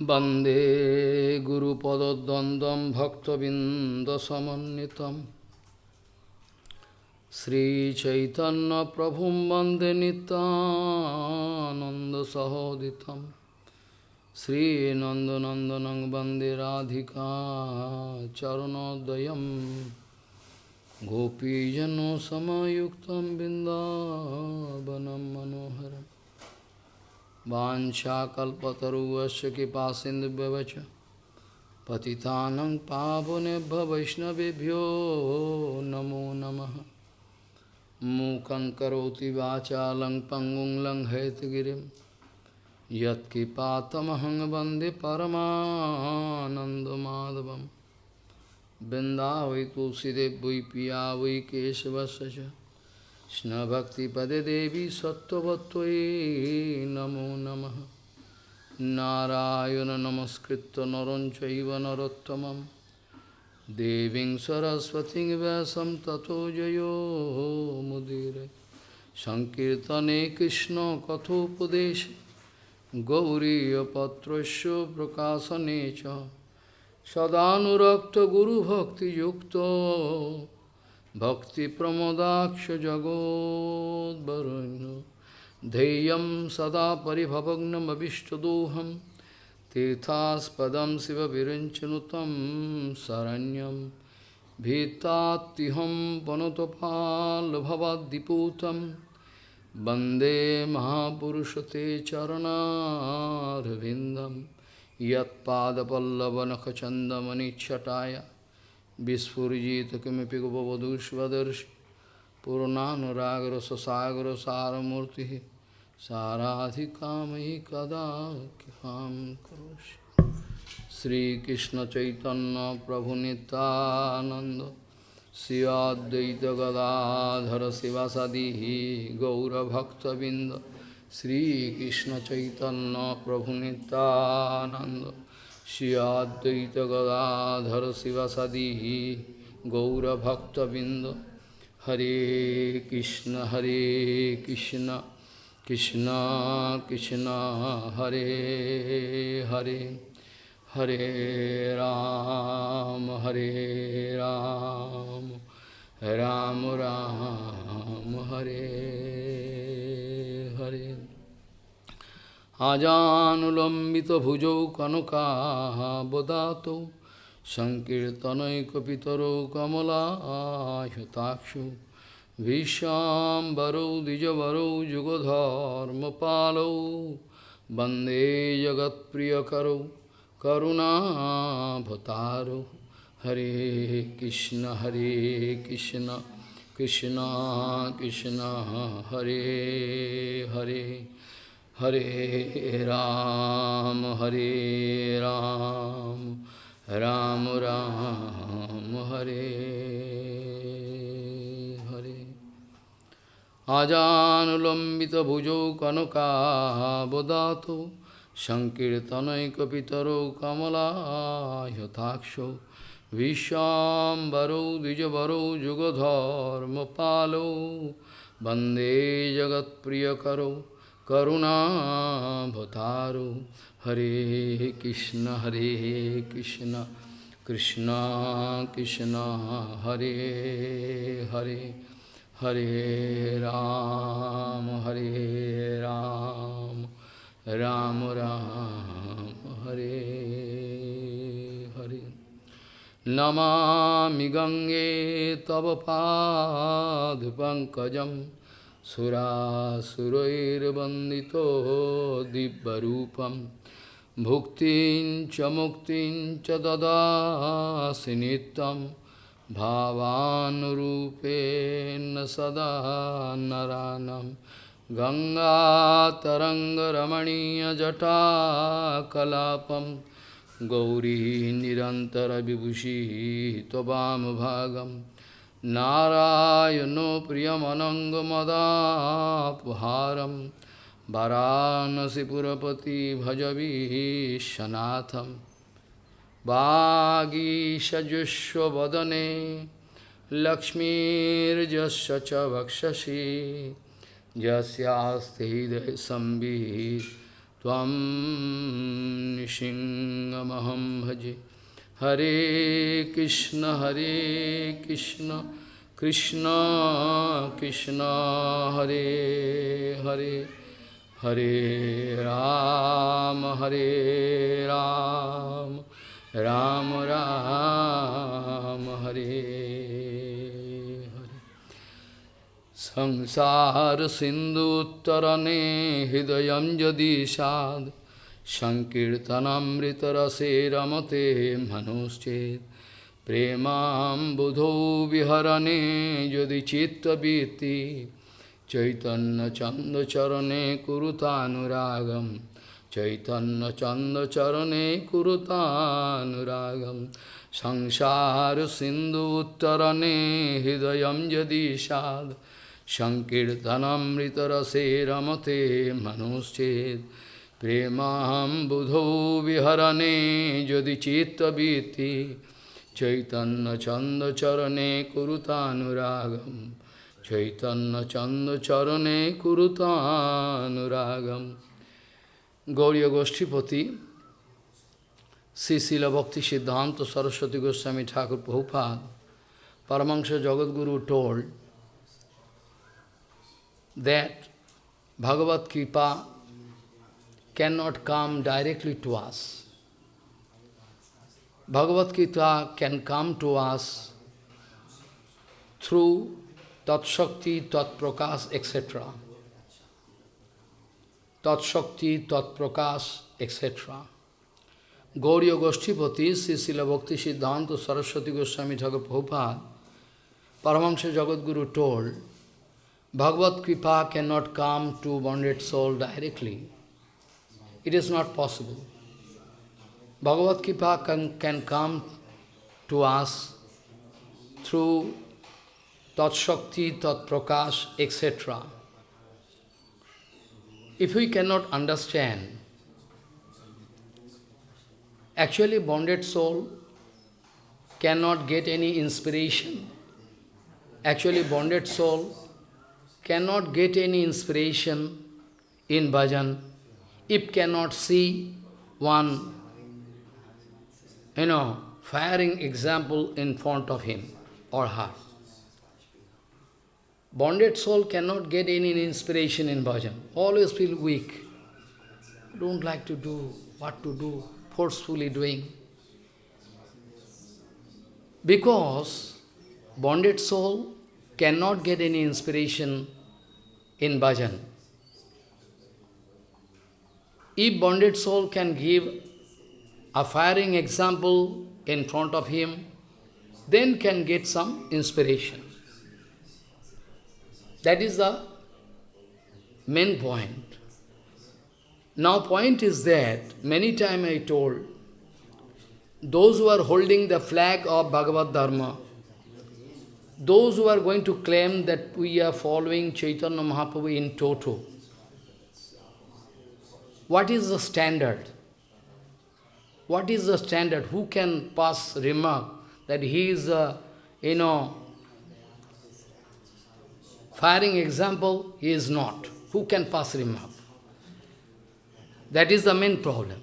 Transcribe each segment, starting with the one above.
वन्दे गुरुपदद्वन्द्वं भक्तबिन्दसमन्वितं श्रीचैतन्यप्रभुं वन्दे नितानन्दसहोदितं श्रीनन्दनन्दनं वन्दे राधिका चरणोदयं गोपीजनसमयुक्तं बिन्दावनं मनोहरम् वाञ्छाकल्पतरुवस्य कृपा सिन्धुभ्यवच पतितानं पावनेभ्य वैष्णवेभ्यो नमो नमः मूकं करोति वाचालं पङ्गुं लङ्घयतगिरिं यत्कृपातमहं वन्दे परमानन्दमाधवं वृन्दावै तुलसीदेव वै पिया वै केशवस्य च কৃষ্ণভক্তিপদে দেবী সত্যবত্তয়ে নমো নম। নারায়ণ নমস্কৃত নরঞ্চব নরোত্তম দেবী সরস্বতী ব্যাসম তথো জয়োমুদীর সংকীর্তনে কৃষ্ণ কথোপদেশ গৌরীপত্র প্রকাশনে সদানুরক্ত গুরুভক্তিযুক্ত भक्तिप्रमोदाक्षजगोद्वरुण्य धैर्यं सदा परिभवग्नमभिष्टदोहं तीर्थास्पदं शिवविरञ्चनुतं शरण्यं भीतात्युहं वनतपाल्भवद्दिपूतं वन्दे महापुरुषते चरणारविन्दं यत्पादपल्लवनखचन्दमनिच्छटाय विस्फुजित किमपि गोपवधूष्वदर्शि पूर्णानुरागरससागरसारमूर्तिः साराधिकामयि कदा कृपां करोषि श्रीकृष्णचैतन्यप्रभुनितानन्द श्रियाद्वैतगदाधर शिवासादिः गौरभक्तबिन्द श्रीकृष्णचैतन्यप्रभुनितानन्द Shri Advaita Gadadhara Sivasadi Gaura Bhakta Binda Hare Krishna Hare Krishna Krishna Krishna Hare Hare Hare Ram Hare Ram Ram Ram Hare Hare আজানুলম্বিতভুজৌ কনকাবদাতৌ সংকীর্তনৈকপিতরৌ কমলায়তাক্ষু ভীষ্মাম্বরৌ দ্বিজবরৌ যুগধর্মপালৌ বন্দে জগৎপ্রিয়করৌ করুণাভতারৌ হরে কৃষ্ণ হরে কৃষ্ণ কৃষ্ণ কৃষ্ণ হরে হরে হরে রাম হরে রাম রাম রাম, হরে হরে। আজানুলম্বিত ভুজৌ কনকাবদাত সংকীর্তনৈকিতর কমলাহতাক্ষ विश्वाम्बरो द्विजवरो जुगधर्मपालो वन्दे जगत्प्रियकरो palo Bande jagat priyakaro Karunavataru Hare Krishna Hare Krishna Krishna Krishna Hare Hare Hare Ram Hare Ram Ram Ram Hare Hare सुरासुरैर्वन्दितो दिव्यरूपं भुक्तिं च मुक्तिं च ददासि नित्यं भावानुरूपेण सदा नरानं गङ्गातरङ्गरमणीयजटाकलापं गौरी निरन्तरविभूषिः त्ववामभागम् नारायणो प्रियमनङ्गमदापहारं वाराणसीपुरपति भजवीशनाथं वागीषजुष्वदने लक्ष्मीर्जस्य च वक्षसि यस्यास्ते हृदयसंवित् त्वं निसिंहमहं भजे। हरे कृष्ण हरे कृष्ण कृष्ण कृष्ण हरे हरे हरे राम हरे राम राम राम हरे हरे সংকীর্তনামৃতরসে রমতে মনুশ্চেত। প্রেমাম্বুধো বিহরণে যদি চিত্তবৃত্তি চৈতন্যচন্দচরণে কুরুতানুরাগম চৈতন্যচন্দচরণে কুরুতানুরাগম। সংসার সিন্ধু উত্তরণে হৃদয় যদি সাধ সংকীর্তনমৃতরসে রমতে মনুশ্চেত। প্রেমাহম বুধো বিহরণে যদি চিত্তবীতি চৈতন্য চন্দ চরণে কুরুতানুরাগম চৈতন্য চন্দ চরণে কুরুতানুরাগম গৌরীয় গোষ্ঠীপতি শ্রীশিল ভক্তি সিদ্ধান্ত Saraswati Goswami Thakur Prabhupada Paramahansa Jagadguru told that Bhagavad Kipa cannot come directly to us. Bhagavad Gita can come to us through Tat Shakti, Tat Prakash, etc. Tat Shakti, Tat Prakash, etc. Gauriya Goshtipati, Sisila Bhakti Siddhanta Saraswati Goswami Thakur Prabhupada, Paramahansa Jagadguru told, Bhagavad Kripa cannot come to bonded soul directly. It is not possible. Bhagavad Kripa can, can come to us through Tat Shakti, Tat Prakash, etc. If we cannot understand, actually bonded soul cannot get any inspiration. Actually bonded soul cannot get any inspiration in bhajan if cannot see one, you know, firing example in front of him or her. Bonded soul cannot get any inspiration in bhajan. Always feel weak. Don't like to do what to do, forcefully doing. Because bonded soul cannot get any inspiration in bhajan. If bonded soul can give a firing example in front of him, then can get some inspiration. That is the main point. Now point is that, many times I told, those who are holding the flag of Bhagavad Dharma, those who are going to claim that we are following Chaitanya Mahaprabhu in toto, what is the standard? What is the standard? Who can pass remark that he is, a, you know, firing example, he is not. Who can pass remark? That is the main problem.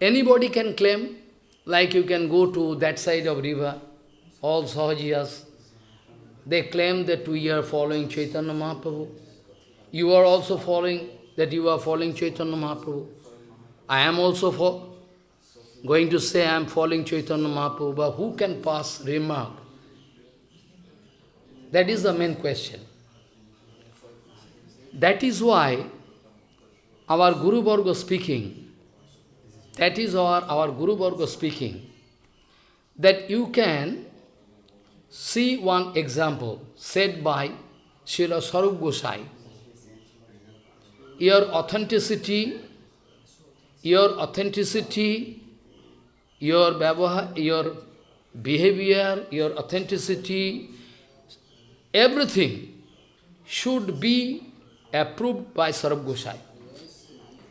Anybody can claim, like you can go to that side of river, all Sahajiyas, they claim that we are following Chaitanya Mahaprabhu. You are also following, that you are following Chaitanya Mahaprabhu. I am also for, going to say I am following Chaitanya Mahaprabhu, but who can pass remark? That is the main question. That is why our Guru Varga speaking, that is our, our Guru Varga speaking, that you can see one example said by Srila Sarup. Your authenticity, your authenticity, your, your behavior, your authenticity, everything should be approved by Sarup Gosai.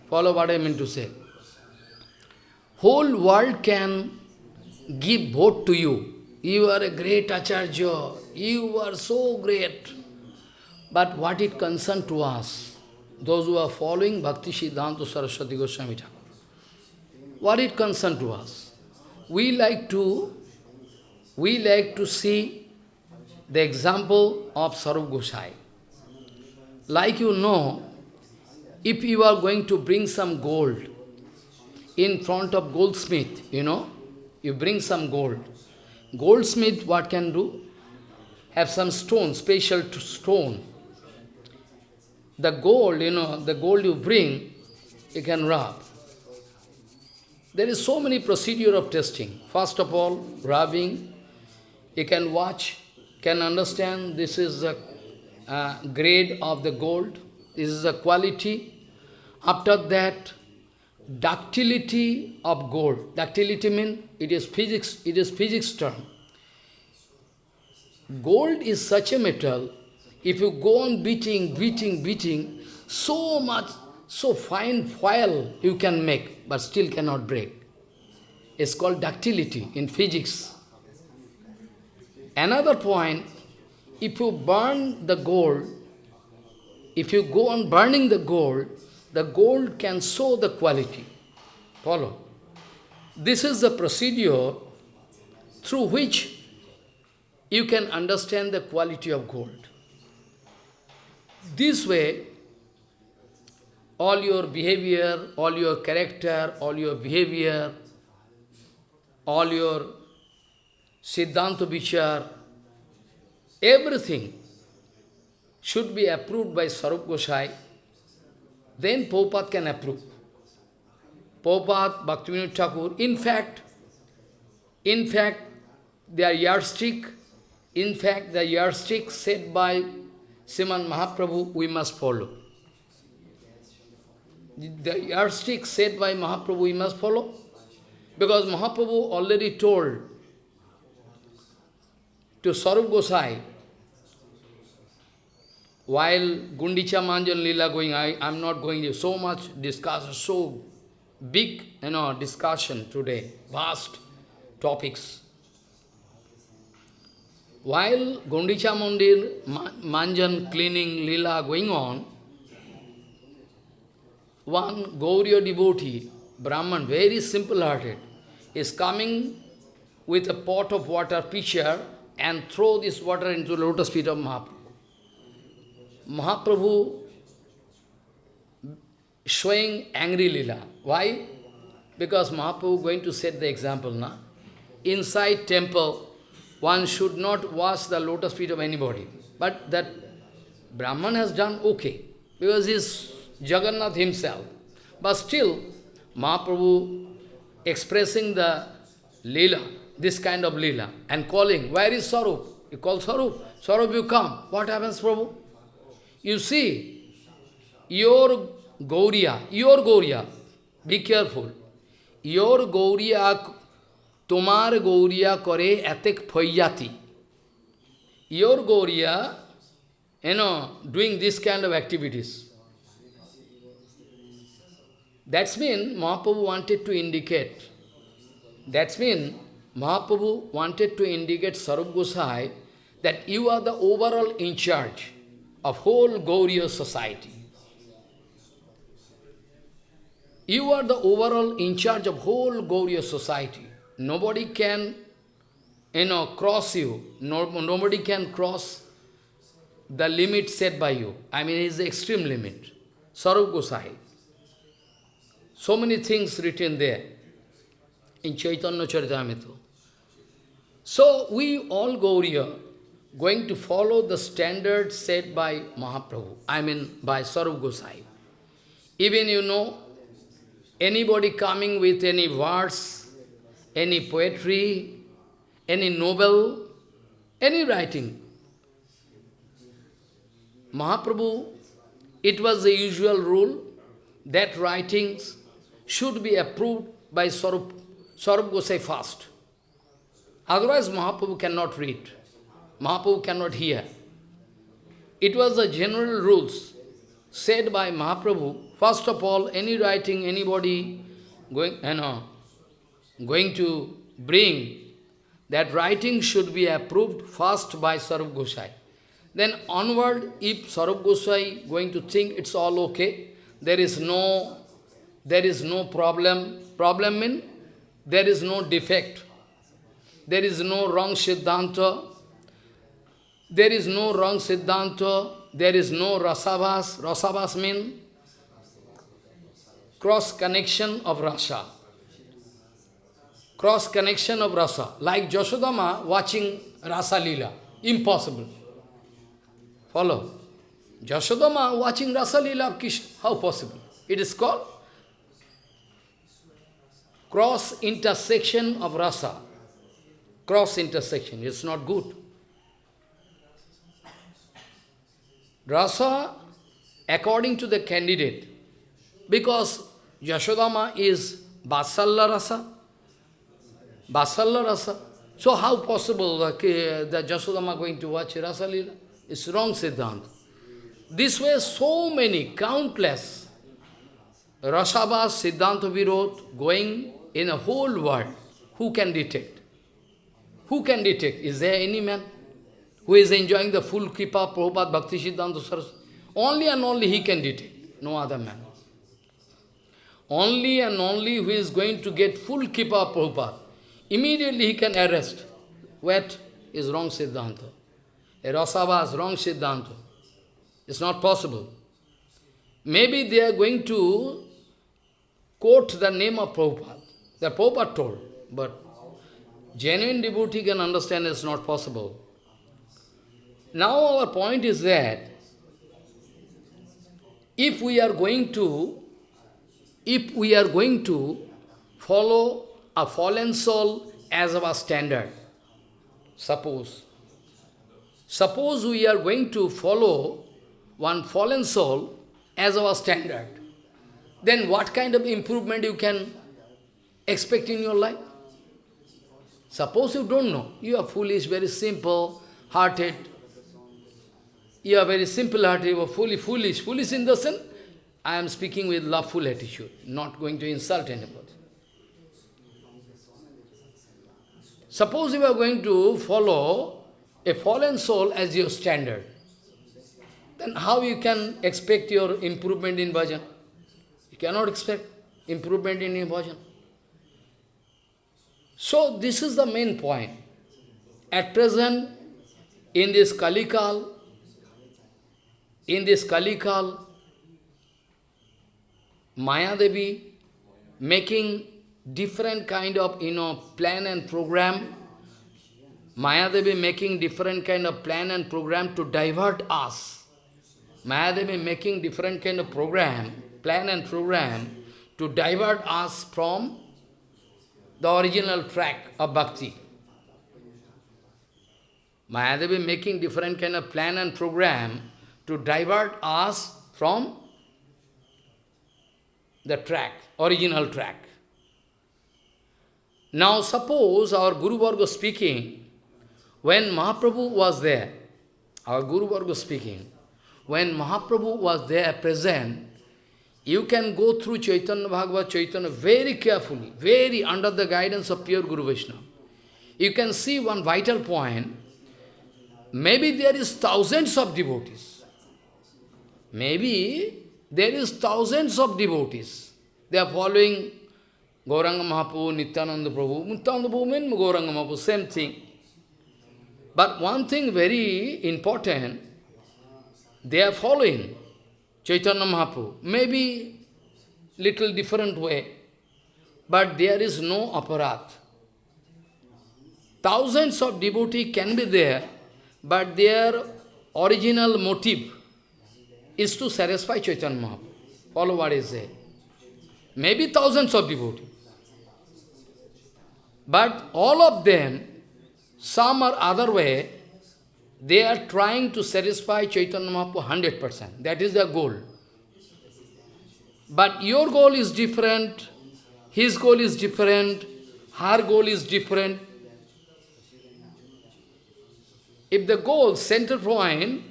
Follow what I mean to say. Whole world can give vote to you. You are a great Acharya. You are so great. But what it concern to us? Those who are following Bhakti Siddhanta Saraswati Goswami Thakur. What it concern to us? We like to, we like to see the example of Sarup Gosai. Like you know, if you are going to bring some gold in front of goldsmith, you know, you bring some gold. Goldsmith, what can do? Have some stone, special stone. The gold, you know, the gold you bring, you can rub. There is so many procedure of testing. First of all, rubbing, you can watch, can understand this is the uh, grade of the gold, this is the quality. After that, ductility of gold. Ductility means it is physics, it is physics term. Gold is such a metal, if you go on beating, beating, beating, so much, so fine foil you can make, but still cannot break. It's called ductility in physics. Another point, if you burn the gold, if you go on burning the gold, the gold can show the quality. Follow. This is the procedure through which you can understand the quality of gold. This way, all your behavior, all your character, all your behavior, all your Siddhanta Vichar, everything should be approved by Sarup Gosai then Prabhupada can approve. Prabhupada, Bhaktivinoda Thakur, in fact, in fact, their yardstick, in fact, the yardstick set by Sriman Mahaprabhu, we must follow. The yardstick set by Mahaprabhu, we must follow. Because Mahaprabhu already told to Sarup Gosai, while Gundicha Manjan Lila going, I am not going to so much discussion, so big you know, discussion today, vast topics. While Gundicha Mandir Manjan cleaning Lila going on, one Gauriya devotee, Brahman, very simple-hearted, is coming with a pot of water, pitcher, and throw this water into the lotus feet of Mahaprabhu. Mahaprabhu showing angry lila. Why? Because Mahaprabhu going to set the example now. Inside temple, one should not wash the lotus feet of anybody. But that Brahman has done okay, because he is Jagannath himself. But still, Mahaprabhu expressing the lila, this kind of lila, and calling, where is Sarup? You call Sarup. Sarup, you come. What happens, Prabhu? You see, your Gauriya, your Gauriya, be careful. Your Gauriya, tomar Gauriya kore etek phoyati. Your Gauriya, you know, doing this kind of activities. That's mean Mahaprabhu wanted to indicate. That's mean Mahaprabhu wanted to indicate Sarup Gosai that you are the overall in charge of whole Gauriya society. You are the overall in charge of whole Gauriya society. Nobody can, you know, cross you. No, nobody can cross the limit set by you. I mean, it's the extreme limit. Sarup Gosai. So many things written there in Chaitanya Charitamrita. So we all Gauriya, going to follow the standard set by Mahaprabhu, I mean by Sarup Gosai. Even you know, anybody coming with any verse, any poetry, any novel, any writing, Mahaprabhu, it was the usual rule that writings should be approved by Sarup, Sarup Gosai first. Otherwise Mahaprabhu cannot read. Mahaprabhu cannot hear. It was the general rules said by Mahaprabhu. First of all, any writing, anybody going, you know, going to bring, that writing should be approved first by Sarup Gosai. Then onward, if Sarup Goswami going to think it's all okay, there is no, there is no problem. Problem means there is no defect. There is no wrong Siddhanta. There is no wrong Siddhanta. There is no Rasavas. Rasavas means cross connection of rasa. Cross connection of rasa. Like Joshodama watching Rasa Lila. Impossible. Follow. Jashodama watching Rasa Lila of Krishna. How possible? It is called cross intersection of rasa. Cross intersection. It's not good. Rasa, according to the candidate, because Yashodama is Vatsalya Rasa, Vatsalya Rasa. So how possible that, that Jashodama going to watch Rasa Lila? It's wrong Siddhanta. This way so many, countless Rasabhas, Siddhanta Virod going in a whole world. Who can detect? Who can detect? Is there any man who is enjoying the full Kripa, Prabhupada, Bhakti Siddhanta Saraswati? Only and only he can detect, no other man. Only and only who is going to get full Kripa, Prabhupada. Immediately he can arrest. What is wrong Siddhanta? A Rasavas, wrong Siddhanta. It's not possible. Maybe they are going to quote the name of Prabhupada. The Prabhupada told, but genuine devotee can understand it's not possible. Now our point is that if we are going to, if we are going to follow a fallen soul as our standard, suppose, suppose we are going to follow one fallen soul as our standard, then what kind of improvement you can expect in your life? Suppose you don't know, you are foolish, very simple, hearted, you are very simple-hearted, you are fully foolish. Foolish in the sense, I am speaking with loveful attitude, not going to insult anybody. Suppose you are going to follow a fallen soul as your standard, then how you can expect your improvement in bhajan? You cannot expect improvement in your bhajan. So this is the main point. At present, in this Kalikal, in this Kalikal, Maya Devi making different kind of, you know, plan and program. Maya Devi making different kind of plan and program to divert us. Maya Devi making different kind of program, plan and program to divert us from the original track of bhakti. Mayadevi making different kind of plan and program to divert us from the track, original track. Now suppose our Guru Varga speaking, when Mahaprabhu was there, our Guru Varga speaking, when Mahaprabhu was there present, you can go through Chaitanya Bhagavad Chaitanya very carefully, very under the guidance of pure Guru Vishnu. You can see one vital point, maybe there is thousands of devotees. Maybe there is thousands of devotees. They are following Gauranga Mahaprabhu, Nityananda Prabhu. Nityananda Prabhu means Gauranga Mahaprabhu, same thing. But one thing very important, they are following Chaitanya Mahaprabhu. Maybe little different way, but there is no aparadh. Thousands of devotees can be there, but their original motive is to satisfy Chaitanya Mahaprabhu. Follow what is there. Maybe thousands of devotees. But all of them, some or other way, they are trying to satisfy Chaitanya Mahaprabhu 100%. That is their goal. But your goal is different, his goal is different, her goal is different. If the goal, center point,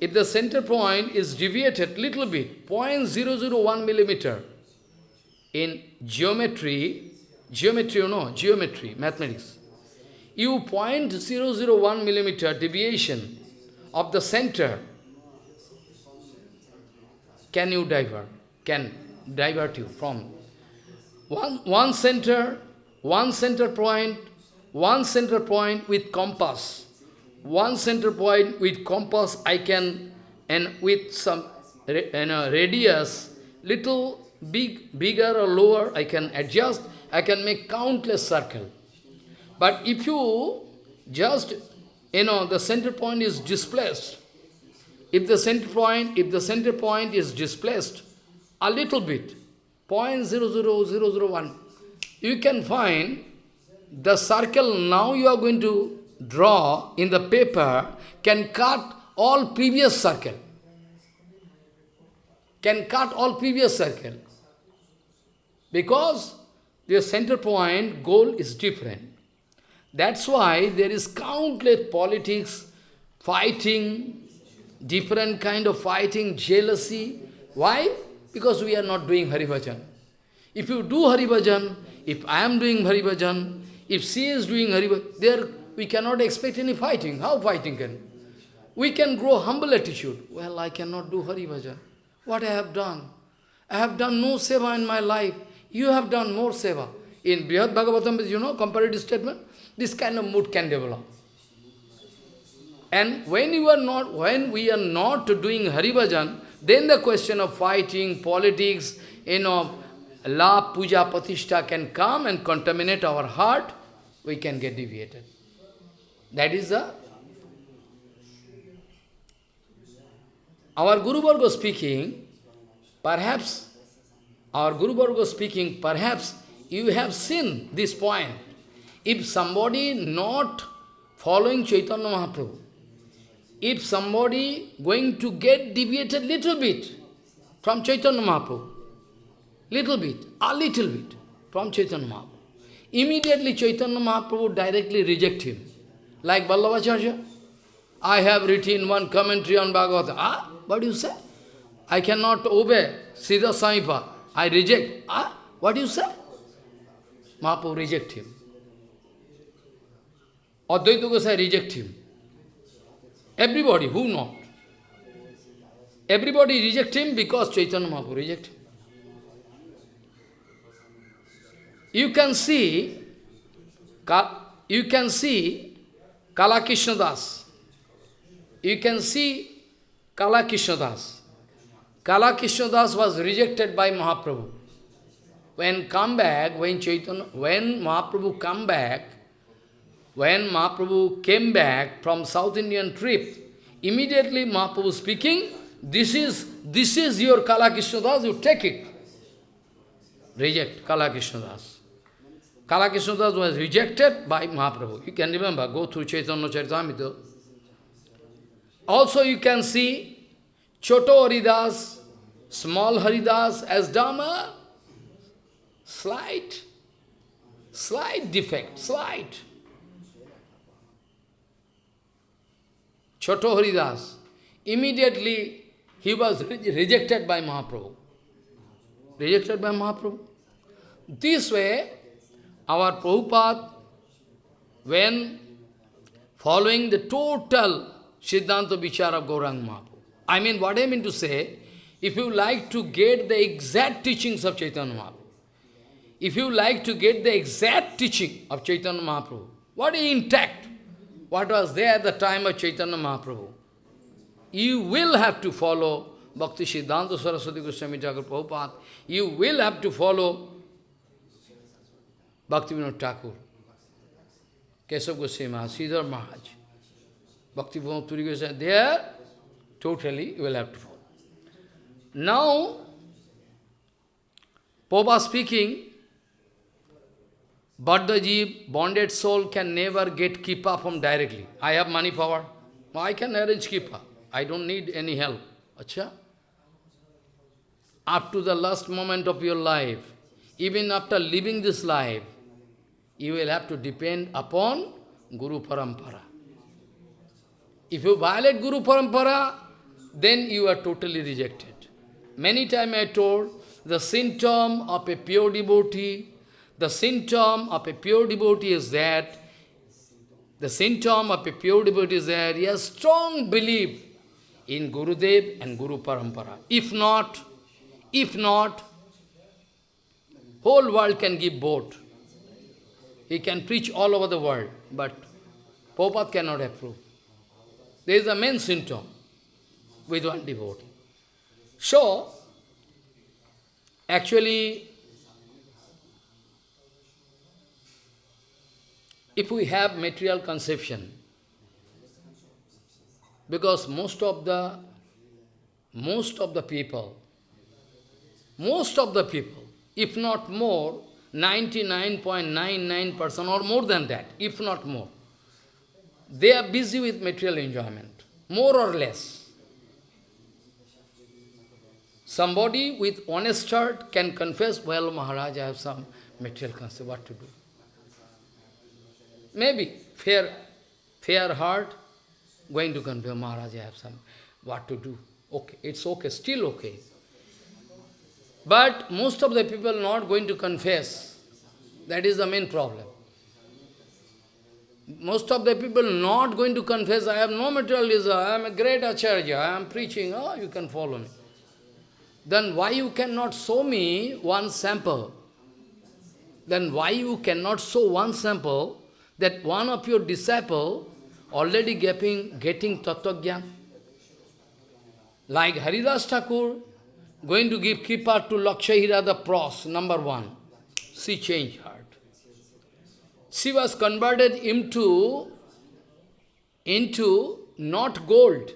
if the center point is deviated little bit, 0.001 millimeter, in geometry, geometry you know, geometry, mathematics, you 0.001 millimeter deviation of the center. Can you divert, can divert you from one, one center, one center point, one center point with compass, one center point with compass I can, and with some you know, radius, little big, bigger or lower, I can adjust, I can make countless circle. But if you just, you know, the center point is displaced, if the center point, if the center point is displaced a little bit, 0.00001, you can find the circle now you are going to draw in the paper can cut all previous circle. Can cut all previous circle. Because the center point goal is different. That's why there is countless politics, fighting, different kind of fighting, jealousy. Why? Because we are not doing Hari Bhajan. If you do Hari Bhajan, if I am doing Hari Bhajan, if she is doing Hari there we cannot expect any fighting. How fighting can? We can grow humble attitude. Well, I cannot do Hari Bhajan. What I have done? I have done no seva in my life. You have done more seva. In Brihad Bhagavatam, you know, comparative statement, this kind of mood can develop. And when you are not, when we are not doing Hari Bhajan, then the question of fighting, politics, you know, la puja patishta can come and contaminate our heart, we can get deviated. That is the our Guru Varga speaking, perhaps our Guru Varga speaking, perhaps you have seen this point. If somebody not following Chaitanya Mahaprabhu, if somebody going to get deviated little bit from Chaitanya Mahaprabhu, little bit, a little bit from Chaitanya Mahaprabhu, immediately Chaitanya Mahaprabhu directly reject him. Like Vallabhacharya, I have written one commentary on Bhagavad. Ah, what do you say? I cannot obey Siddha Samipa. I reject. Ah, what you say? Mahaprabhu reject him. Advaita Gosai reject him. Everybody, who not? Everybody reject him because Chaitanya Mahaprabhu reject him. You can see, you can see Kala Das. You can see Kala Das. Kala Das was rejected by Mahaprabhu. When come back, when Chaitanya, when Mahaprabhu come back, when Mahaprabhu came back from South Indian trip, immediately Mahaprabhu speaking, this is, this is your Kala Das, you take it. Reject Kala Das. Kala Das was rejected by Mahaprabhu. You can remember, go through Chaitanya Charitamrita. Also you can see Choto Haridas, small Haridas as Dhamma, slight, slight defect, slight. Choto Haridas, immediately he was re rejected by Mahaprabhu. Rejected by Mahaprabhu. This way, our Prabhupada, when following the total Siddhanta Vichara of Gauranga Mahaprabhu, I mean, what I mean to say, if you like to get the exact teachings of Chaitanya Mahaprabhu, if you like to get the exact teaching of Chaitanya Mahaprabhu, what is intact, what was there at the time of Chaitanya Mahaprabhu. You will have to follow Bhakti Siddhanta Saraswati Goswami Thakur Prabhupada. You will have to follow Bhakti Vinod Thakur, Keshav Goswami Maharaj, Sridhar Maharaj, Bhakti Turi Goswami. There, totally, you will have to follow. Now, Prabhupada speaking, jeev, bonded soul can never get kipa from directly. I have money power. I can arrange kipa. I don't need any help. Acha? Up to the last moment of your life, even after living this life, you will have to depend upon Guru Parampara. If you violate Guru Parampara, then you are totally rejected. Many times I told, the symptom of a pure devotee the symptom of a pure devotee is that The symptom of a pure devotee is that he has strong belief in Guru Gurudev and Guru Parampara. If not, if not, whole world can give both. He can preach all over the world, but Prabhupada cannot approve. There is a main symptom with one devotee. So, actually, if we have material conception, because most of the most of the people, most of the people, if not more, 99.99% or more than that, if not more, they are busy with material enjoyment, more or less. Somebody with honest heart can confess, well, Maharaj, I have some material concept, what to do? Maybe fair, fair heart, going to confess, Maharaj, I have some, what to do? Okay, it's okay, still okay. But most of the people not going to confess. That is the main problem. Most of the people not going to confess, I have no materialism, I am a great acharya, I am preaching, oh, you can follow me. Then why you cannot show me one sample? Then why you cannot show one sample that one of your disciple already getting, getting Tattva Like Haridas Thakur, going to give kripa to Lakshahira the pros, number one. She changed heart. She was converted into, into not gold.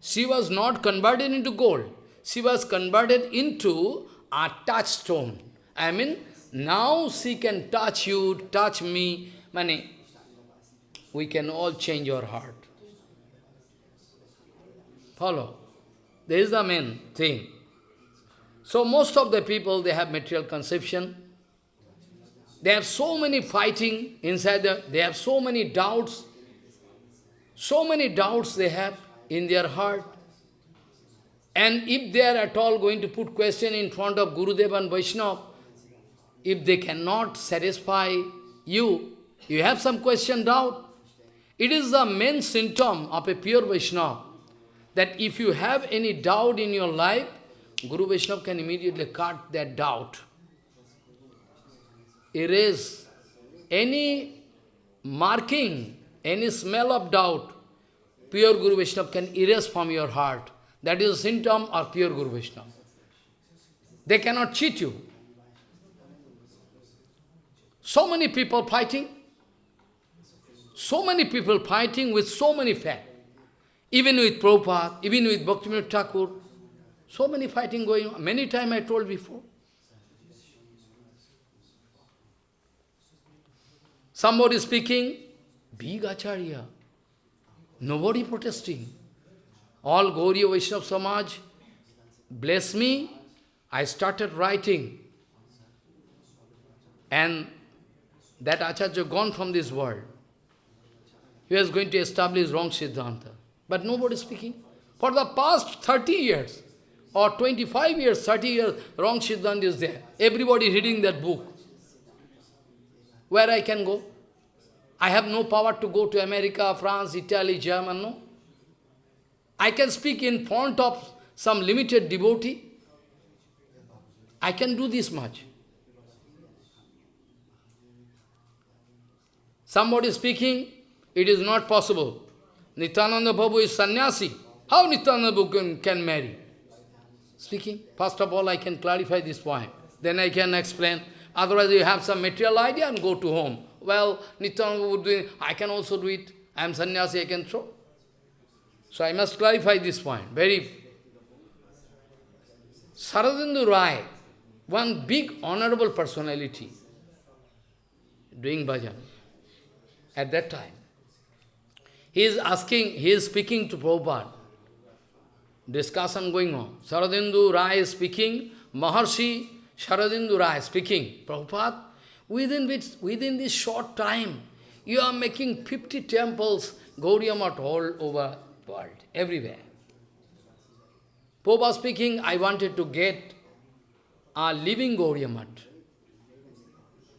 She was not converted into gold. She was converted into a touchstone. I mean, now she can touch you, touch me. Mani, we can all change our heart. Follow. This is the main thing. So most of the people, they have material conception. They have so many fighting inside them. They have so many doubts. So many doubts they have in their heart. And if they are at all going to put question in front of Gurudev and Vaishnava, if they cannot satisfy you, you have some question, doubt. It is the main symptom of a pure Vaishnava, that if you have any doubt in your life, Guru Vaishnava can immediately cut that doubt. Erase any marking, any smell of doubt, pure Guru Vaishnava can erase from your heart. That is a symptom of pure Guru Vaishnava. They cannot cheat you. So many people fighting, so many people fighting with so many facts. Even with Prabhupada, even with Bhaktivinoda Thakur, so many fighting going on. Many times I told before. Somebody speaking, big acharya. Nobody protesting. All Gauriya Vaishnava Samaj bless me. I started writing. And that acharya gone from this world. He was going to establish wrong Siddhanta. But nobody speaking. For the past 30 years, or 25 years, 30 years, wrong Siddhanta is there. Everybody reading that book. Where I can go? I have no power to go to America, France, Italy, Germany, no. I can speak in front of some limited devotee. I can do this much. Somebody speaking, it is not possible. Nityananda Prabhu is sannyasi. How Nityananda Prabhu can, can marry? speaking. First of all, I can clarify this point. Then I can explain. Otherwise, you have some material idea and go to home. Well, Nityananda it. I can also do it. I am sannyasi, I can throw. So I must clarify this point. Very. Saradendu Rai, one big honorable personality, doing bhajan at that time. He is asking, he is speaking to Prabhupada discussion going on. Saradendu Rai is speaking, Maharshi Saradendu Rai speaking, Prabhupada, within, which, within this short time, you are making 50 temples, Gaudiya Math all over world, everywhere. Prabhupada speaking, I wanted to get a living Gaudiya Math.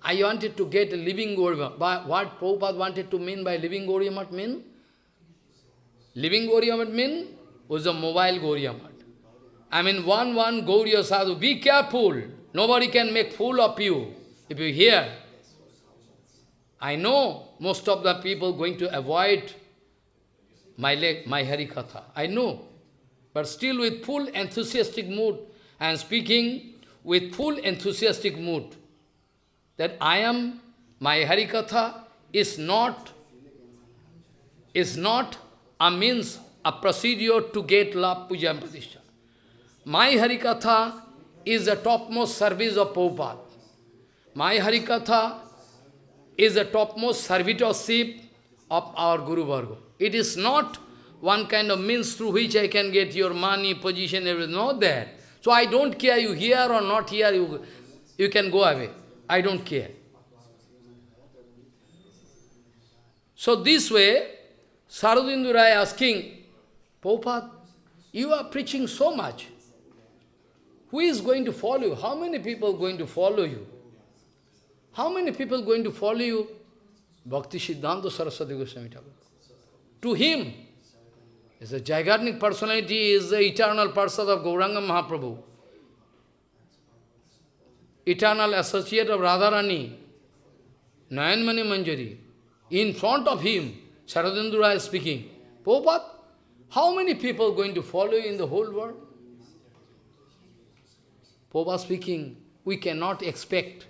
I wanted to get a living Gauriya But what Prabhupada wanted to mean by living Gauriya Math mean? Living Gauriya Math mean was a mobile Gauriya. I mean, one, one Gauriya Sadhu, be careful. Nobody can make fool of you. If you hear, I know most of the people going to avoid my, leg, my Harikatha. I know. But still with full enthusiastic mood, and speaking with full enthusiastic mood, that I am, my Harikatha is not, is not a means, a procedure to get labha, puja and pratishtha. My Harikatha is the topmost service of Prabhupada. My Harikatha is the topmost servitorship of our Guru Varga. It is not one kind of means through which I can get your money, position, everything, not that. So I don't care you here or not here, you, you can go away. I don't care. So this way, Saradindu Rai asking, Prabhupada, you are preaching so much. Who is going to follow you? How many people are going to follow you? How many people are going to follow you? Bhakti Siddhanta Saraswati Goswami Thakur. To him, is a gigantic personality, is the eternal person of Gauranga Mahaprabhu. Eternal associate of Radharani, Nayanmani Manjari. In front of him, Sharadendra is speaking, Prabhupada, how many people are going to follow you in the whole world? Prabhupada speaking, we cannot expect.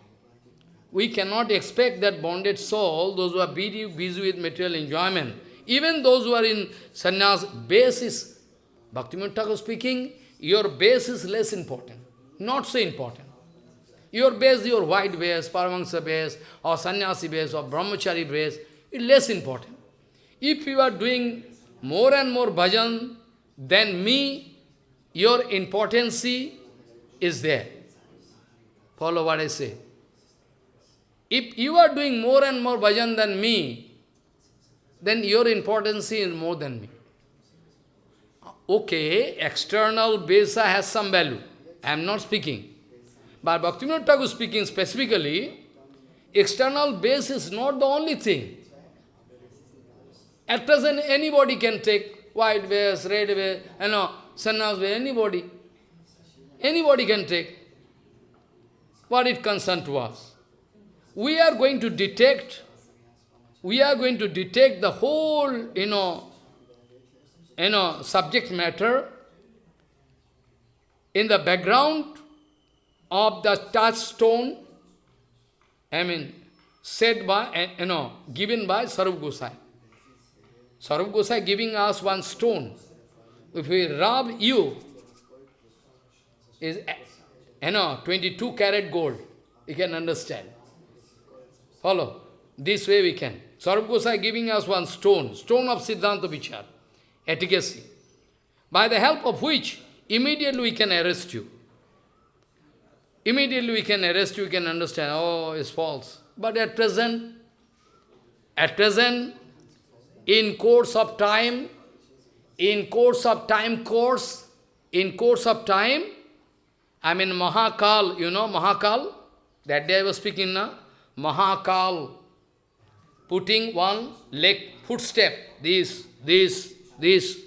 We cannot expect that bonded soul, those who are busy with material enjoyment, even those who are in sannyas, base is, Bhaktivinoda Thakur speaking, your base is less important, not so important. Your base, your white base, Paramahansa base, or sannyasi base, or brahmachari base, is less important. If you are doing more and more bhajan than me, your importance is there. Follow what I say. If you are doing more and more bhajan than me, then your importance is more than me. Okay, external besa has some value. I am not speaking. But Bhaktivinoda Thakur speaking specifically, external base is not the only thing. At present, anybody can take white vase, red vase, you know, sannyas vase, anybody. Anybody can take what it to us. We are going to detect, we are going to detect the whole, you know, you know, subject matter in the background of the touchstone, I mean, said by, you know, given by Sarup Gosai. Sarup Gosai giving us one stone. If we rub you, is, you know, 22 carat gold. You can understand. Follow. This way we can. Sarup Gosai giving us one stone, stone of Siddhanta Vichar, efficacy, by the help of which immediately we can arrest you. Immediately we can arrest you, we can understand, oh, it's false. But at present, at present, in course of time, in course of time course, in course of time, I mean Mahakal, you know Mahakal? That day I was speaking now. Mahakal, putting one leg, footstep, this, this, this.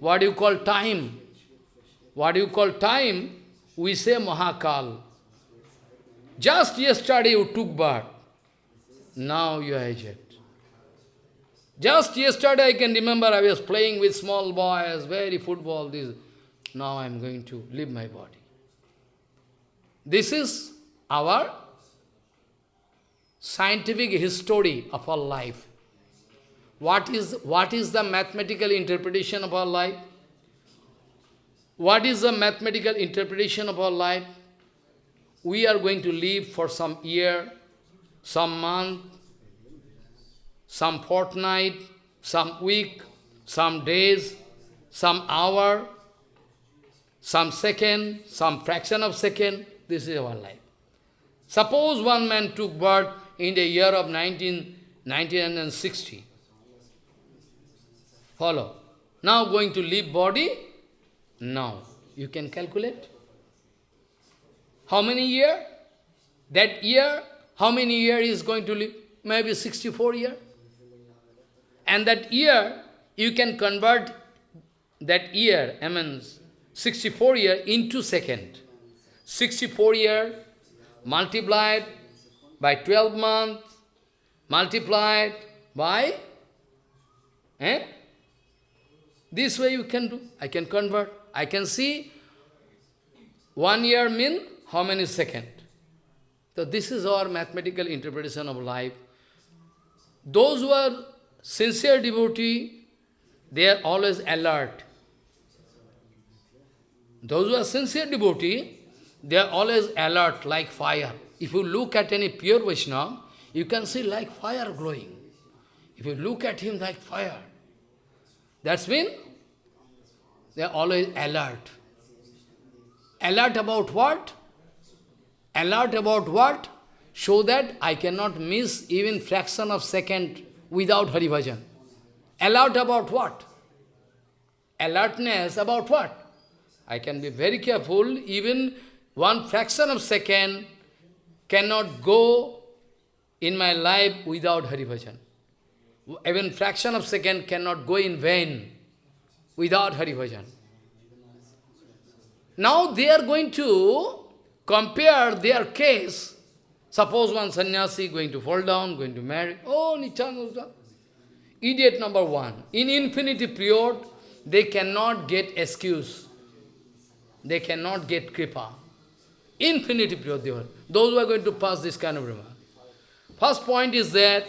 What do you call time? What do you call time? We say Mahakal. Just yesterday you took birth. Now you are aged. Just yesterday I can remember I was playing with small boys, very football, this. Now I am going to leave my body. This is our scientific history of our life. What is, what is the mathematical interpretation of our life? What is the mathematical interpretation of our life? We are going to live for some year, some month, some fortnight, some week, some days, some hour, some second, some fraction of second. This is our life. Suppose one man took birth in the year of 19, 1960. Follow. Now going to leave body, now, you can calculate. How many year? That year, how many years he is going to live? Maybe 64 years. And that year, you can convert that year, I mean 64 year into second. 64 year multiplied by 12 months, multiplied by, eh? This way you can do. I can convert. I can see one year mean how many second. So this is our mathematical interpretation of life. Those who are sincere devotee, they are always alert. Those who are sincere devotee, they are always alert like fire. If you look at any pure Vaishnava, you can see like fire glowing. If you look at him like fire, that's mean they are always alert. Alert about what? Alert about what? So that I cannot miss even fraction of second without Hari Bhajan. Alert about what? Alertness about what? I can be very careful, even one fraction of second cannot go in my life without Hari Bhajan. Even fraction of second cannot go in vain without Hari Bhajan. Now they are going to compare their case. Suppose one sannyasi going to fall down, going to marry. Oh, Nityananda. Idiot number one. In infinity period, they cannot get excuse. They cannot get kripa. Infinity period they. Those who are going to pass this kind of remark. First point is that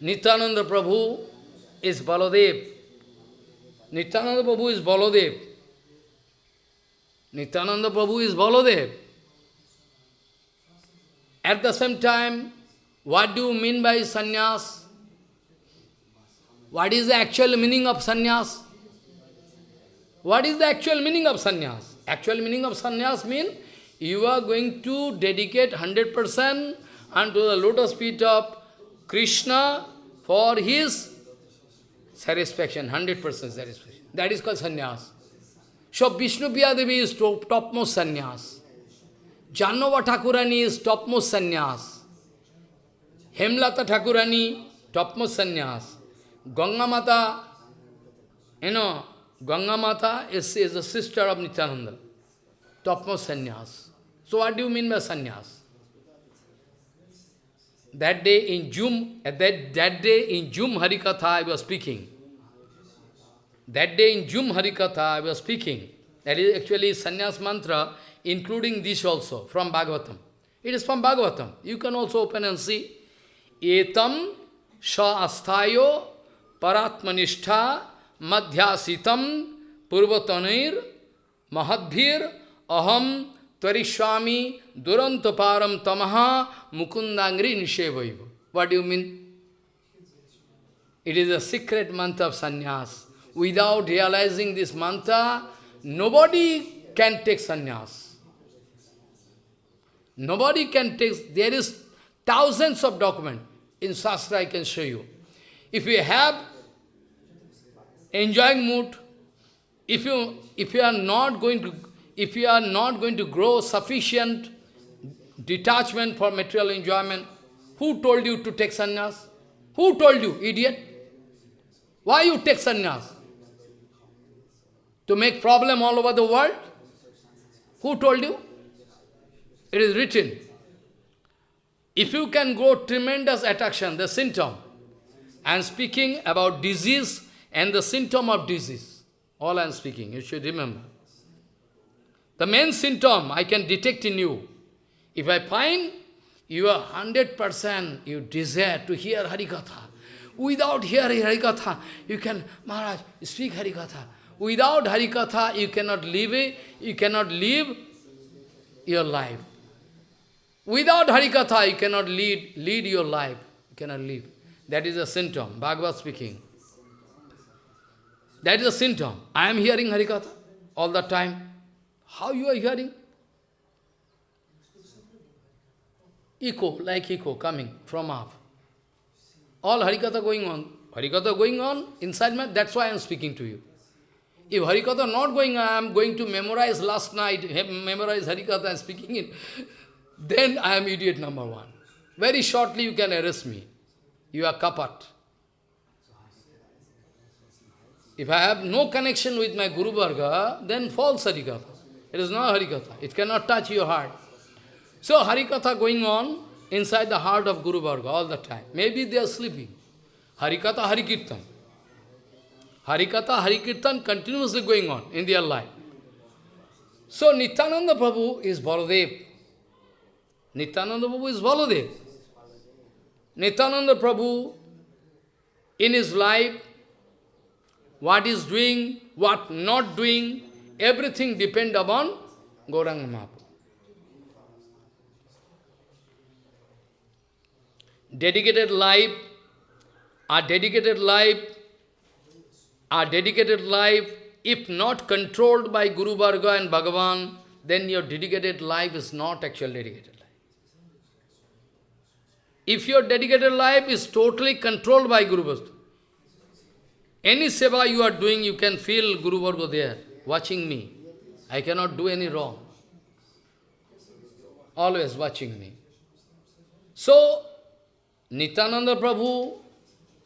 Nityananda Prabhu is Baladev. Nityananda Prabhu is Baladev. Nityananda Prabhu is Baladev. At the same time, what do you mean by sannyas? What is the actual meaning of sannyas? What is the actual meaning of sannyas? Actual meaning of sannyas means you are going to dedicate 100% unto the lotus feet of Krishna for his satisfaction, 100% satisfaction. That is called sannyas. So Vishnu Devi is top, topmost sannyas. Jahnava Thakurani is topmost sannyas. Hemlata Thakurani, topmost sannyas. Ganga Mata, you know, Ganga Mata is, is the sister of Nityananda, topmost sannyas. So what do you mean by sannyas? That day in Zoom, that, that day in Zoom Harikatha I was speaking. That day in Zoom Harikatha I was speaking. That is actually sannyas mantra, including this also, from Bhagavatam. It is from Bhagavatam. You can also open and see. Etam sha asthayo paratmanishtha madhyasitam purvatanair mahadbhir aham tvarishwami durantaparam tamaha mukundangri nishevaiva. What do you mean? It is a secret mantra of sannyas. Without realizing this mantra, nobody can take sannyas. Nobody can take, there is thousands of documents. In Shastra I can show you. If you have enjoying mood, if you, if you are not going to, if you are not going to grow sufficient detachment for material enjoyment, who told you to take sannyas? Who told you, idiot? Why you take sannyas? To make problem all over the world? Who told you? It is written. If you can grow tremendous attraction, the symptom, am speaking about disease and the symptom of disease. All I am speaking, you should remember. The main symptom I can detect in you. If I find you are 100% you desire to hear Harikatha. Without hearing Harikatha, you can, Maharaj, speak Harikatha. Without Harikatha, you cannot live you cannot live your life. Without Harikatha, you cannot lead, lead your life. You cannot live. That is a symptom, Bhagavad speaking. That is a symptom. I am hearing Harikatha all the time. How you are hearing? Echo, like echo coming from up. All Harikatha going on. Harikatha going on inside me, that's why I am speaking to you. If Harikatha not going, I am going to memorize last night, memorize Harikatha and speaking it. then I am idiot number one. Very shortly you can arrest me. You are kapat. If I have no connection with my Guru Varga, then false Harikatha. It is not Harikatha. It cannot touch your heart. So Harikatha going on inside the heart of Guru Varga all the time. Maybe they are sleeping. Harikatha, Harikirtan. Harikatha, Harikirtan continuously going on in their life. So Nityananda Prabhu is Baladev. Nityananda Prabhu is Baladev. Nityananda Prabhu, in his life, what is doing, what not doing, everything depend upon Gauranga Mahaprabhu. Dedicated life, our dedicated life, our dedicated life, if not controlled by Guru Varga and Bhagavan, then your dedicated life is not actual dedicated life. If your dedicated life is totally controlled by Guru Varga, any seva you are doing, you can feel Guru Varga there, watching me. I cannot do any wrong. Always watching me. So, Nityananda Prabhu,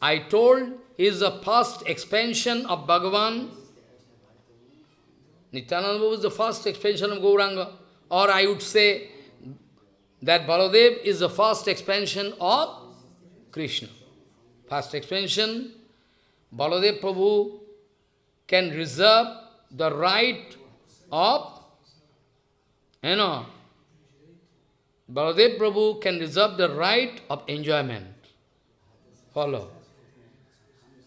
I told, is the first expansion of Bhagavan. Nityananda Prabhu is the first expansion of Gauranga. Or I would say that Baladev is the first expansion of Krishna. First expansion Baladev Prabhu can reserve the right of, you know, Baladev Prabhu can reserve the right of enjoyment. Follow.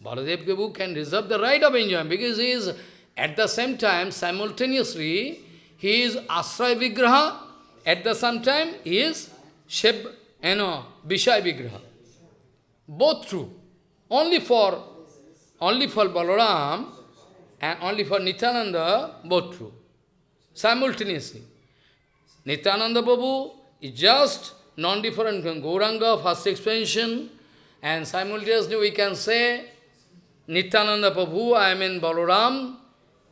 Baladev Prabhu can reserve the right of enjoyment because he is, at the same time, simultaneously, he is Asray Vigraha, at the same time, he is Sheb, you know, Vishay Vigraha. Both true. Only for only for Balaram and only for Nityananda, both true. Simultaneously. Nityananda Babu is just non-different from Gauranga, first expansion, and simultaneously we can say Nityananda Prabhu, I mean Balaram,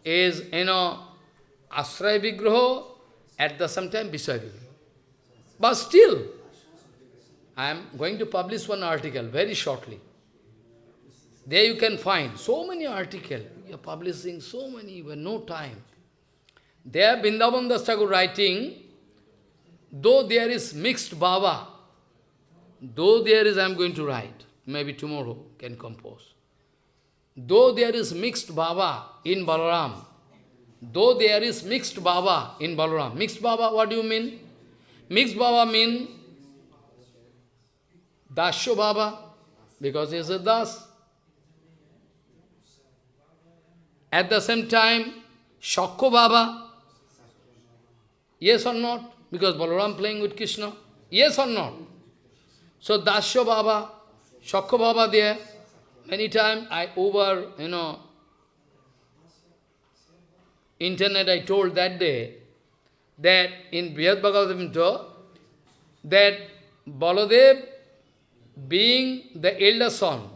is, you know, Asray Vigraha, at the same time Visay Vigraha. But still, I am going to publish one article very shortly. There you can find so many articles. Publishing so many, have no time. There Vrindavan Das writing, though there is mixed bhava, though there is, I am going to write, maybe tomorrow can compose. Though there is mixed bhava in Balaram, though there is mixed bhava in Balaram, mixed bhava, what do you mean? Mixed bhava mean Dasya bhava, because he is a Das. At the same time, Shakko Bhava, yes or not? Because Balaram playing with Krishna, yes or not? So Dasya Bhava, Shakko Bhava there, many times I over, you know, internet I told that day, that in Brihad Bhagavatamrita, that Baladev being the elder son,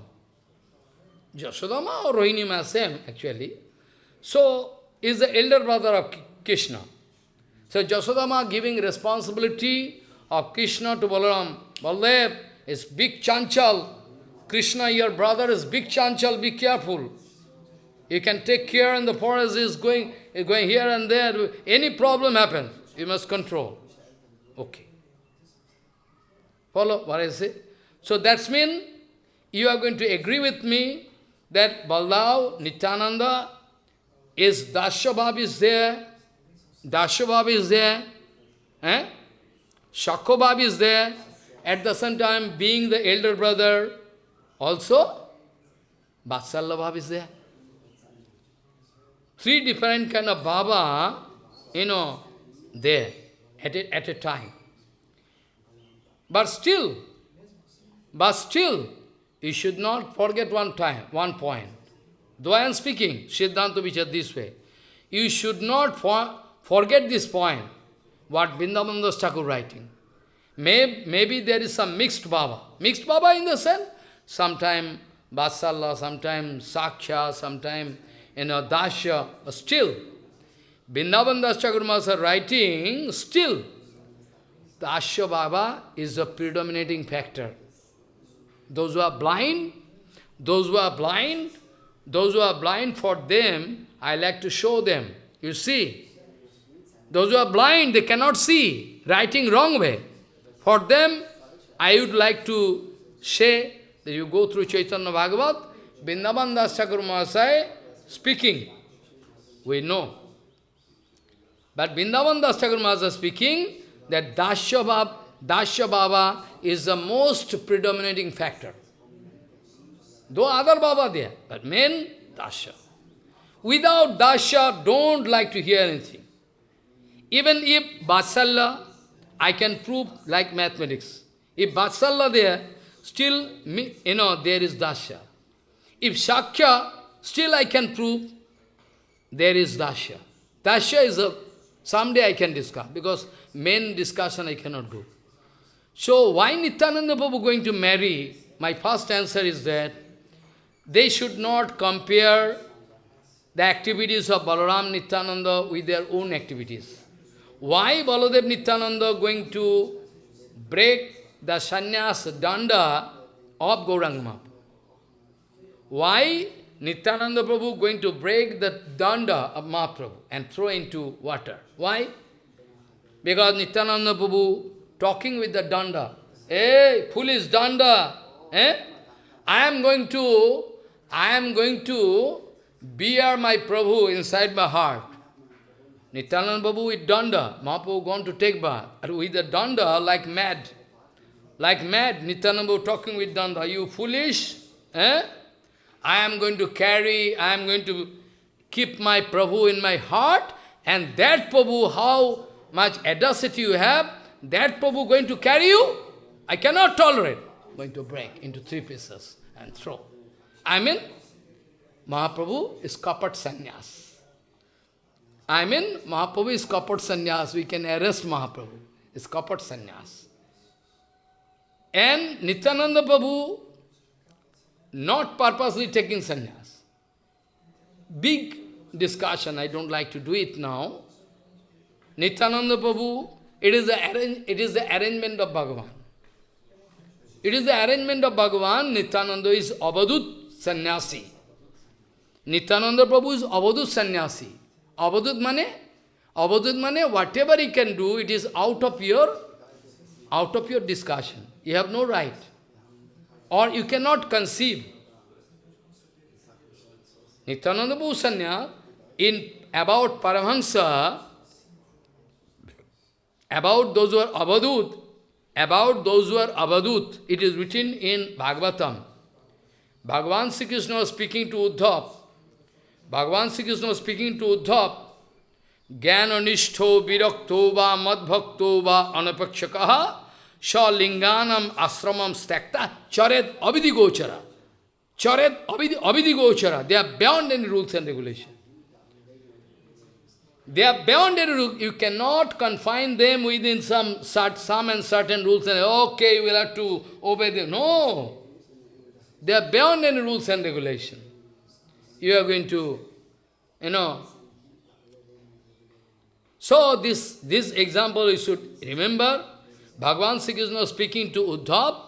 Jasodama or Rohini same actually, so, is the elder brother of Krishna. So, Jasodama giving responsibility of Krishna to Balaram. Baladev is big chanchal. Krishna, your brother, is big chanchal, be careful. You can take care in the forest, is going, is going here and there. Any problem happens, you must control. Okay. Follow what I say? So that's mean you are going to agree with me that Baldev, Nityananda, is Dashabhab is there, Dashabhab is there, eh? Is there, at the same time being the elder brother, also Vatsalya is there. Three different kind of Bhava, you know, there at a, at a time. But still, but still, you should not forget one time, one point. Though I am speaking, Siddhanta Vichar this way, you should not for, forget this point, what Vrindavan Thakur writing. May, maybe there is some mixed Bhava. Mixed Bhava in the sense, sometime Vatsalya, sometime Saksha, sometime you know, Dasya, still, Vrindavan Das Thakur Master writing, still, Dasya Bhava is a predominating factor. Those who are blind, those who are blind, those who are blind for them, I like to show them. You see, those who are blind, they cannot see, writing wrong way. For them, I would like to say that you go through Chaitanya Bhagavat, Vrindavan Das Mahasaya speaking. We know. But Vrindavan Das Mahasaya speaking that Dasya Bhava, Dasya Bhava is the most predominating factor. Though other Bhava there, but main Dasha. Without Dasha, don't like to hear anything. Even if Vatsalya, I can prove like mathematics. If Vatsalya there, still, you know, there is Dasha. If Shakya, still I can prove there is Dasha. Dasha is a, someday I can discuss, because main discussion I cannot do. So why Nityananda Prabhu going to marry? My first answer is that they should not compare the activities of Balaram Nityananda with their own activities. Why Baladev Nityananda going to break the sannyas danda of Gauranga Why Nityananda Prabhu going to break the danda of Mahaprabhu and throw into water? Why? Because Nityananda Prabhu talking with the danda. Hey, foolish danda! Eh? I am going to, I am going to bear my Prabhu inside my heart. Nityananda Babu with danda, Mahaprabhu going to take bath. With the danda, like mad. Like mad, Nityananda Babu talking with danda. You foolish? Eh? I am going to carry, I am going to keep my Prabhu in my heart, and that Prabhu, how much audacity you have, that Prabhu going to carry you? I cannot tolerate. Going to break into three pieces and throw. I mean, Mahaprabhu is kapat sannyas. I mean, Mahaprabhu is kapat sannyas. We can arrest Mahaprabhu. It's kapat sannyas. And Nityananda Prabhu not purposely taking sannyas. Big discussion, I don't like to do it now. Nityananda Prabhu, it is the, it is the arrangement of Bhagavan. It is the arrangement of Bhagavan. Nityananda is Avadut sannyasi. Nityananda Prabhu is Avadut sannyasi. Avadut mane? Avadut mane, whatever he can do, it is out of your, out of your discussion. You have no right. Or you cannot conceive. Nityananda Bhusanya, in about Paramahansa, about those who are Abadut, about those who are Abadut, it is written in Bhagavatam. Bhagavan Sri Krishna was speaking to Uddhav. Bhagavan Sri Krishna was speaking to Uddhav. Jnananishto virakto va madbhakto va anapakshakaha Shalinganam ashramam stakta charet abhidi gochara. Charet abhidi, abhidi gochara. They are beyond any rules and regulations. They are beyond any rules. You cannot confine them within some, some and certain rules and okay, you will have to obey them. No. They are beyond any rules and regulation. You are going to, you know. So this, this example you should remember. Bhagavan Sri Krishna speaking to Uddhav,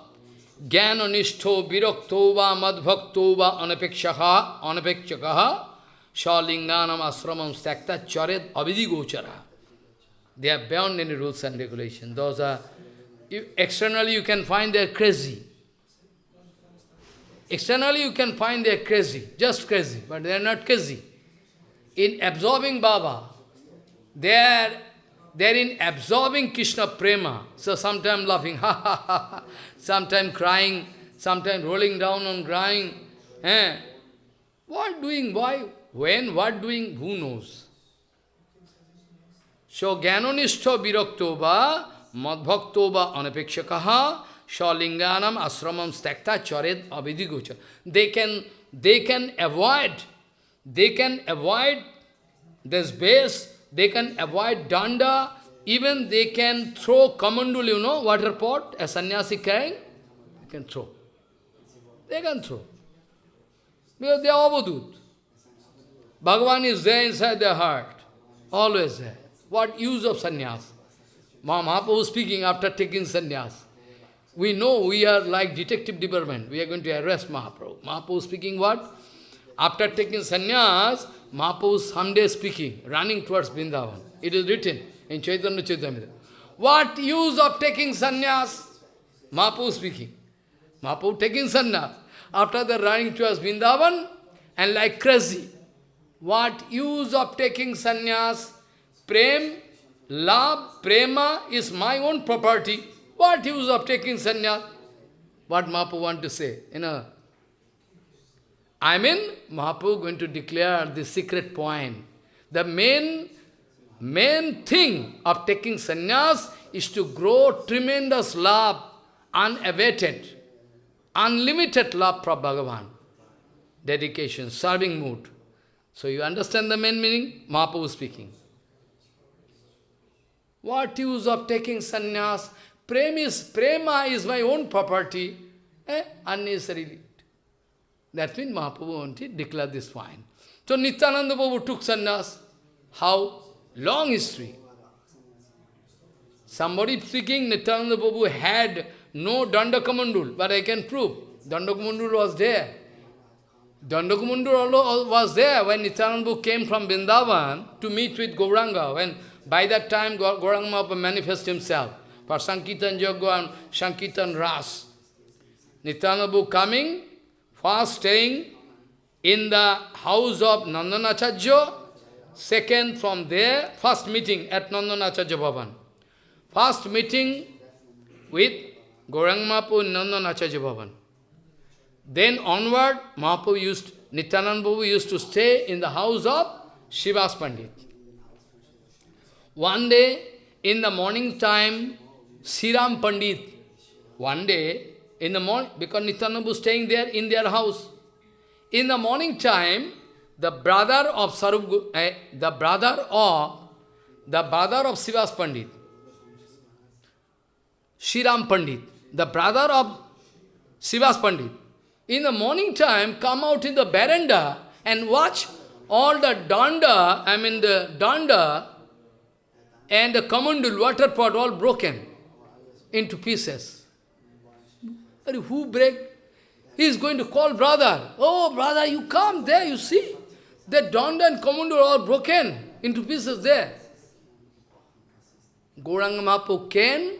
Jnana nishtho virakto va madbhakto va anapekshakaha, shalinganam asramam stakta charet abhidi gochara. They are beyond any rules and regulations. Those are, you, externally you can find they are crazy. Externally you can find they are crazy, just crazy, but they are not crazy. In absorbing Bhava, they are they're in absorbing Krishna prema. So sometimes laughing, ha ha ha, sometimes crying, sometimes rolling down and crying. Eh? What doing? Why? When? What doing? Who knows? So jnanonishto virakto va madbhakto va anapekshakaha shalinganam asramam stakta charet avidigocha. They can, they can avoid, they can avoid this base they can avoid danda, even they can throw kamandul, you know, water pot, a sannyasi carrying, they can throw. They can throw. Because they are avadut. Bhagavan is there inside their heart, always there. What use of sannyas? Mahaprabhu speaking after taking sannyas. We know we are like detective department. We are going to arrest Mahaprabhu. Mahaprabhu speaking what? After taking sannyas, Mahaprabhu someday speaking, running towards Vrindavan. It is written in Chaitanya Chaitanya. What use of taking sannyas? Mahaprabhu speaking. Mahaprabhu taking sannyas. After the running towards Vrindavan and like crazy. What use of taking sannyas? Prem, love, prema is my own property. What use of taking sannyas? What Mahaprabhu want to say? You know, I mean, Mahaprabhu going to declare the secret point. The main, main thing of taking sannyas is to grow tremendous love, unabated, unlimited love for Bhagavan. Dedication, serving mood. So you understand the main meaning? Mahaprabhu speaking. What use of taking sannyas? Prem is, prema is my own property. Eh? Unnecessarily. That means Mahaprabhu wanted to declare this point. So Nityananda Prabhu took sannyas. How? Long history. Somebody speaking, Nityananda Prabhu had no Dandakamandul, but I can prove. Dandakamandul was there. Dandakamandul was there when Nityananda Prabhu came from Vrindavan to meet with Gauranga. When by that time Gauranga manifested himself for Sankirtan Yoga and Sankirtan Ras. Nityananda Prabhu coming, First staying in the house of Nandanacharya, second from there, first meeting at Nandanacharya Bhavan. First meeting with Gaurang Mahaprabhu in Nandanacharya Bhavan. Then onward, Mahaprabhu used, Nityananda Prabhu used to stay in the house of Srivas Pandit. One day, in the morning time, Sriram Pandit, one day, in the morning, because Nityananda was staying there in their house. In the morning time, the brother of Sarup, eh, the brother of, the brother of Srivas Pandit, Sriram Pandit, the brother of Srivas Pandit, in the morning time, come out in the veranda and watch all the danda, I mean the danda and the kamandul water pot all broken into pieces. Who break? He is going to call brother. Oh, brother, you come there, you see. The Danda and Kamandul are all broken into pieces there. Gauranga Mahaprabhu came,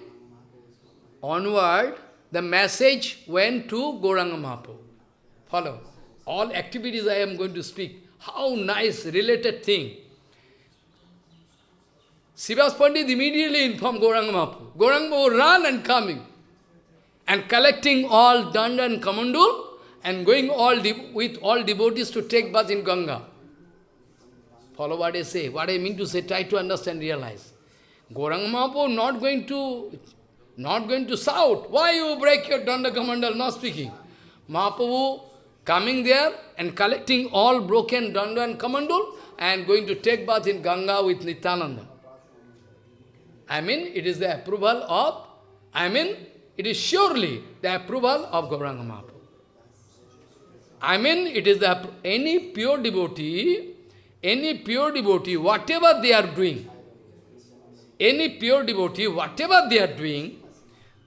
onward, the message went to Gauranga Mahaprabhu. Follow. All activities I am going to speak. How nice, related thing. Srivas Pandit immediately informed Gauranga Mahaprabhu. Mahaprabhu ran and coming and collecting all danda and kamandul and going all with all devotees to take bath in Ganga. Follow what I say, what I mean to say, try to understand, realize. Gauranga Mahaprabhu not going to, not going to shout, why you break your danda kamandal, not speaking. Mahaprabhu coming there and collecting all broken danda and kamandul and going to take bath in Ganga with Nityananda. I mean, it is the approval of, I mean, it is surely the approval of Gauranga Mahaprabhu. I mean, it is the, any pure devotee, any pure devotee, whatever they are doing, any pure devotee, whatever they are doing,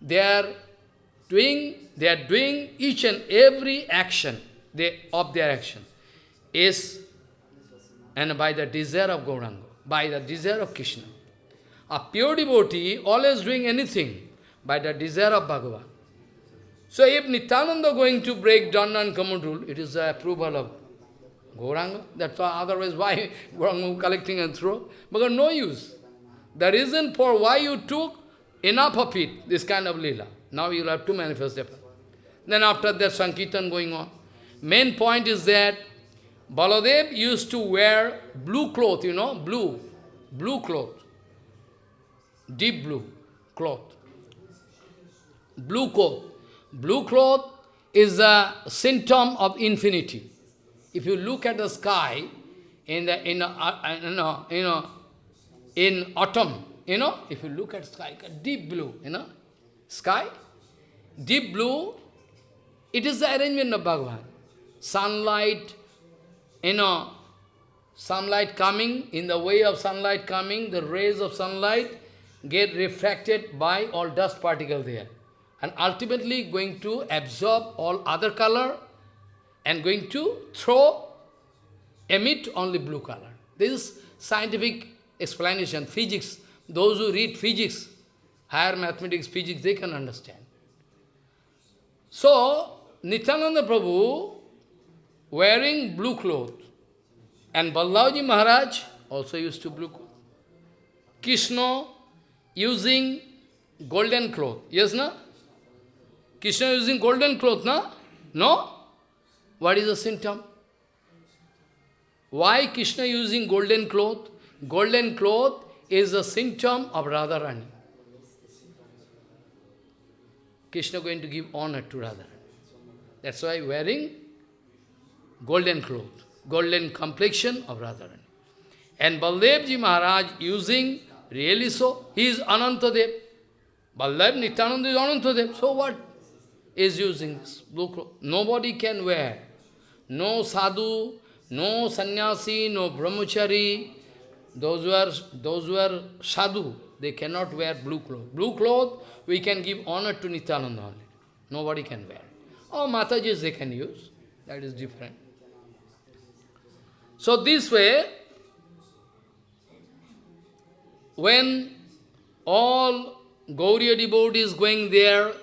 they are doing, they are doing each and every action they, of their action is and by the desire of Gauranga, by the desire of Krishna. A pure devotee always doing anything by the desire of Bhagavan. So if Nityananda going to break Danda and kamandul, it is the approval of Gauranga. That's why otherwise why Gauranga collecting and throw? Because no use. The reason for why you took enough of it, this kind of lila. Now you will have to manifest it. Then after that Sankirtan going on. Main point is that Baladev used to wear blue cloth, you know, blue, blue cloth, deep blue cloth blue cloth. Blue cloth is a symptom of infinity. If you look at the sky in the in a, uh, you know, you know in autumn, you know, if you look at sky, deep blue, you know, sky, deep blue, it is the arrangement of Bhagavan. Sunlight, you know, sunlight coming, in the way of sunlight coming, the rays of sunlight, get refracted by all dust particle there. And ultimately going to absorb all other color and going to throw, emit only blue color. This is scientific explanation, physics. Those who read physics, higher mathematics, physics, they can understand. So, Nityananda Prabhu wearing blue cloth and Baldevji Maharaj also used to blue cloth. Krishna using golden cloth. Yes, na? Krishna using golden cloth, na? No? What is the symptom? Why Krishna using golden cloth? Golden cloth is a symptom of Radharani. Krishna going to give honor to Radharani. That's why wearing golden cloth, golden complexion of Radharani. And Baldevji Maharaj using Really so? He is Anantadev. Baldev Nityananda is Anantadev. So what is using this blue cloth? Nobody can wear. No sadhu, no sannyasi, no brahmachari. Those who are, those who are sadhu, they cannot wear blue cloth. Blue cloth, we can give honor to Nityananda only. Nobody can wear. Oh, or Matajis they can use. That is different. So this way, when all Gaudiya devotees going there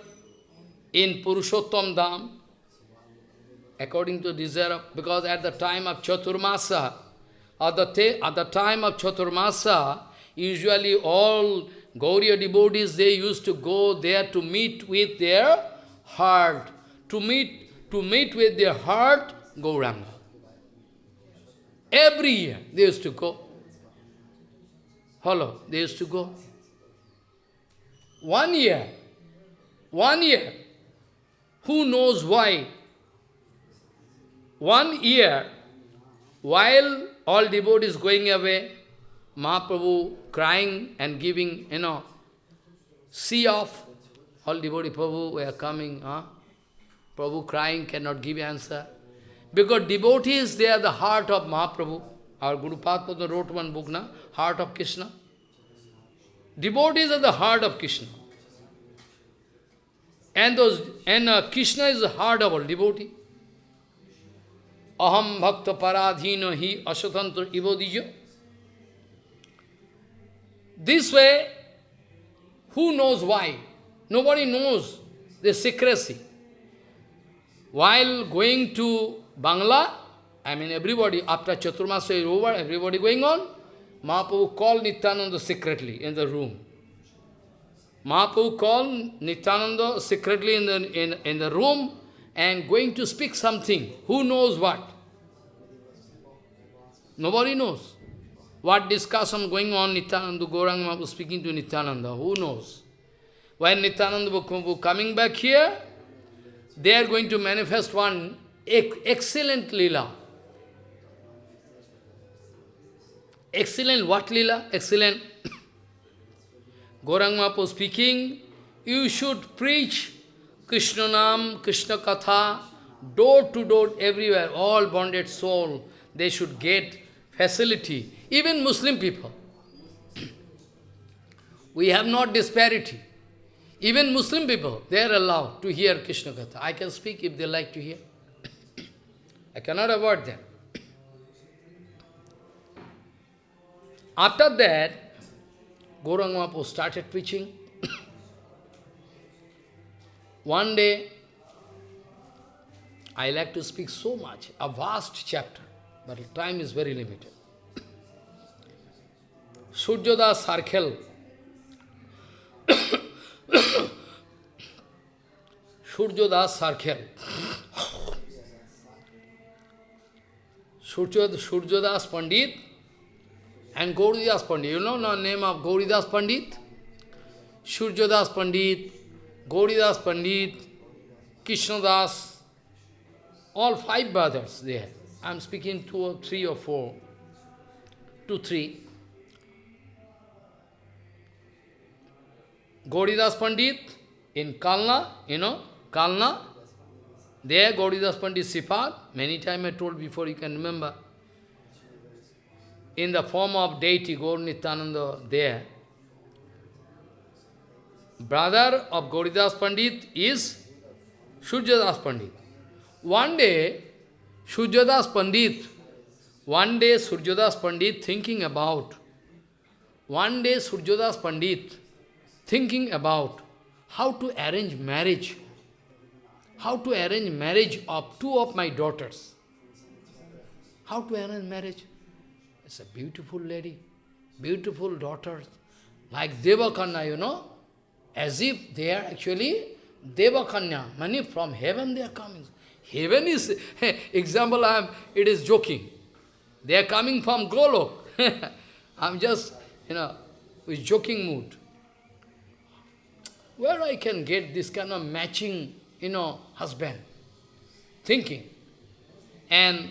in Purushottam Dham, according to desire, because at the time of Chaturmasa, at the, at the time of Chaturmasa, usually all Gaudiya devotees, they used to go there to meet with their heart, to meet, to meet with their heart Gauranga. Every year they used to go. Hello, they used to go. One year, one year, who knows why? One year, while all devotees going away, Mahaprabhu crying and giving, you know, see off. All devotee Prabhu were coming, huh? Prabhu crying, cannot give answer. Because devotees, they are the heart of Mahaprabhu. Our Guru Padma wrote one book, na? Heart of Krishna. Devotees are the heart of Krishna. And those and uh, Krishna is the heart of all devotee. Aham bhakta paradhino hi asatantra ivodijo. This way, who knows why? Nobody knows the secrecy. While going to Bangla, I mean everybody, after Chaturmasa is over, everybody going on, Mahaprabhu called Nityananda secretly in the room. Mahaprabhu called Nityananda secretly in the, in, in the room and going to speak something. Who knows what? Nobody knows. What discussion going on, Nityananda, Gauranga Mahaprabhu speaking to Nityananda, who knows? When Nityananda Bhakti coming back here, they are going to manifest one excellent lila. Excellent what lila? Excellent. Gaurang Mahaprabhu speaking, you should preach Krishna Nam, Krishna Katha, door to door, everywhere, all bonded soul, they should get facility. Even Muslim people. we have not disparity. Even Muslim people, they are allowed to hear Krishna Katha. I can speak if they like to hear. I cannot avoid them. After that, Gauranga Mahaprabhu started preaching. One day, I like to speak so much, a vast chapter, but time is very limited. Suryadas Sarkhel. Suryadas Sarkhel. Suryadas Pandit and Gauridas Pandit. You know the name of Gauridas Pandit? Suryadas Pandit, Gauridas Pandit, Krishnadas, all five brothers there. I am speaking two or three or four, two, three. Gauridas Pandit in Kalna, you know, Kalna, there Gauridas Pandit Sifat, many times I told before you can remember in the form of deity Gaur Nityananda there. brother of Gauridas Pandit is Suryadas Pandit. One day, Suryadas Pandit, one day Suryadas Pandit thinking about, one day Suryadas Pandit thinking about how to arrange marriage, how to arrange marriage of two of my daughters. How to arrange marriage? It's a beautiful lady, beautiful daughters, like Devakanya, you know, as if they are actually Devakanya, many from heaven they are coming. Heaven is, example, I am, it is joking. They are coming from Golok. I'm just, you know, with joking mood. Where I can get this kind of matching, you know, husband? Thinking. And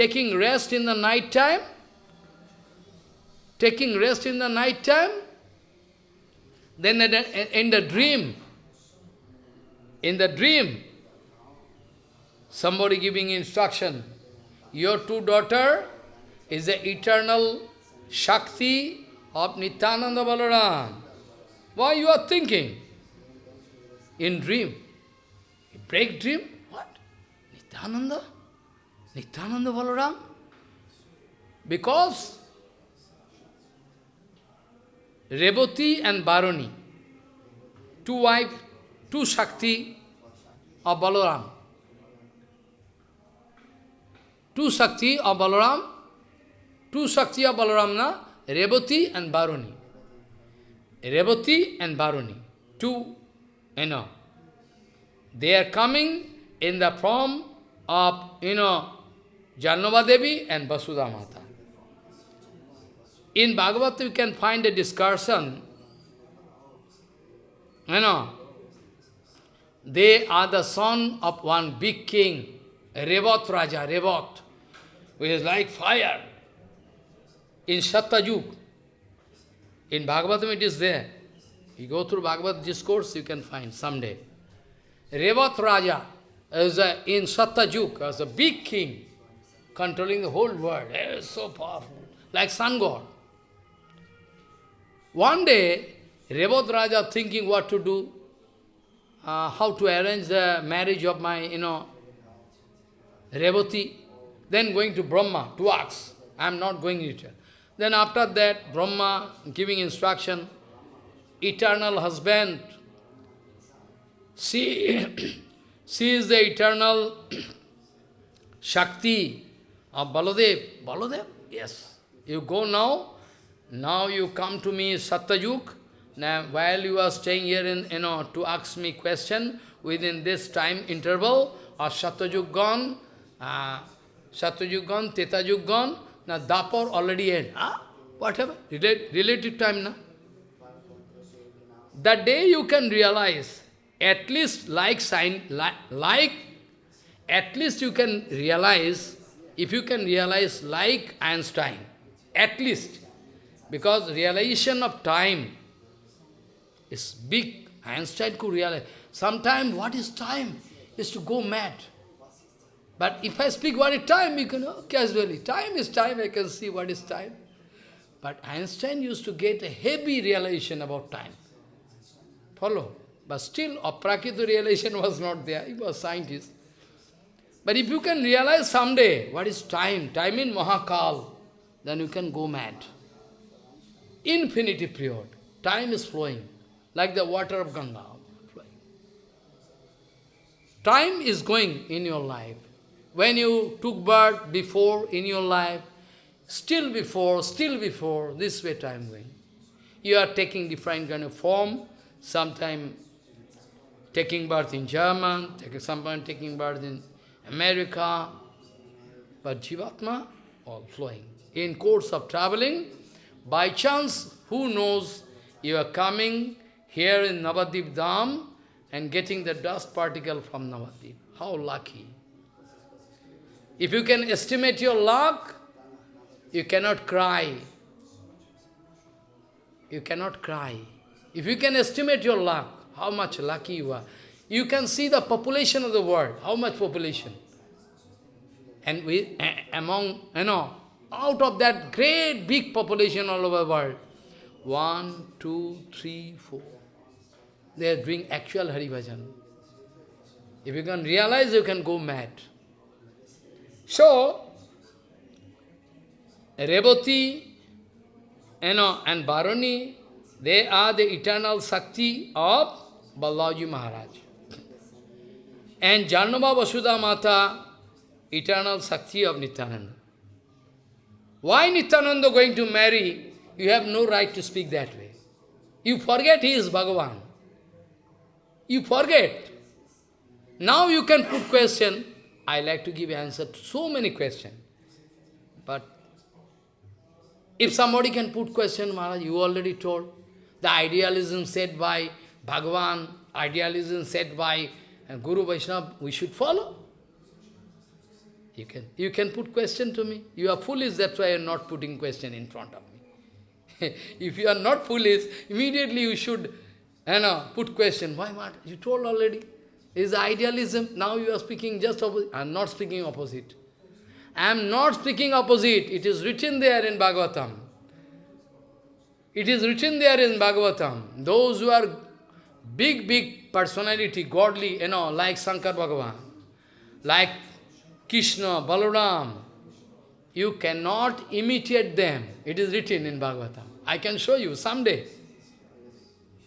taking rest in the night time, taking rest in the night time, then in the dream, in the dream, somebody giving instruction, your two daughter is the eternal Shakti of Nityananda Balaram. Why you are thinking? In dream. Break dream? What? Nityananda? Nityananda Balaram? Because Reboti and Baroni, two wives, two Shakti of Balaram. Two Shakti of Balaram, two Shakti of Balaram, na? Reboti and Baroni. Reboti and Baroni, two, you know, they are coming in the form of, you know, Jahnava Devi and Vasudha Mata. In Bhagavad you can find a discussion, you know, they are the son of one big king, Revat Raja, Revat, who is like fire. In Satyajug, in Bhagavatam it is there. You go through Bhagavad discourse, you can find someday. Revat Raja is a, in Satyajug, as a big king, controlling the whole world. He is so powerful, like sun god. One day, Revat Raja thinking what to do, uh, how to arrange the marriage of my, you know, Revati. Then going to Brahma to ask. I am not going later. Then after that, Brahma giving instruction, eternal husband, she, she is the eternal Shakti of Baladev. Baladev? Yes. You go now, now you come to me Satyayug, now while you are staying here in, you know, to ask me question, within this time interval, or Satyayug gone, uh, Satyayug gone, Tretayug gone, now Dapur already end. Huh? Whatever, Relate, relative time now. That day you can realize, at least like sign, like, like, at least you can realize, if you can realize like Einstein, at least, because realization of time is big. Einstein could realize. Sometimes what is time is to go mad. But if I speak what is time, you can know casually. Time is time, I can see what is time. But Einstein used to get a heavy realization about time. Follow? But still, a Aprakita realization was not there. He was scientist. But if you can realize someday what is time, time in Mahakal, then you can go mad. Infinity period. Time is flowing, like the water of Ganga. Flowing. Time is going in your life. When you took birth before in your life, still before, still before, this way time going. You are taking different kind of form, sometime taking birth in German, sometime taking birth in America, but Jivatma, all flowing. In course of traveling, by chance, who knows, you are coming here in Navadip Dham and getting the dust particle from Navadip. How lucky. If you can estimate your luck, you cannot cry. You cannot cry. If you can estimate your luck, how much lucky you are, you can see the population of the world, how much population. And we, among, you know, out of that great big population all over the world, one, two, three, four, they are doing actual Hari Bhajan. If you can realize, you can go mad. So, Revati you know, and Barani, they are the eternal Sakti of Balaji Maharaj. And Janama Vasudha Mata, eternal Sakti of Nityananda. Why Nityananda going to marry? You have no right to speak that way. You forget he is Bhagavan. You forget. Now you can put question. I like to give answer to so many questions. But if somebody can put question, Maharaj, you already told. The idealism said by Bhagavan, idealism said by Guru Vaishnava, we should follow. You can, you can put question to me. You are foolish, that's why you are not putting question in front of me. if you are not foolish, immediately you should you know, put question. Why not? You told already. Is idealism. Now you are speaking just opposite. I am not speaking opposite. I am not speaking opposite. It is written there in Bhagavatam. It is written there in Bhagavatam. Those who are big, big personality, godly, you know, like Shankar Bhagavan, like Krishna, Balaram, you cannot imitate them. It is written in Bhagavatam. I can show you someday.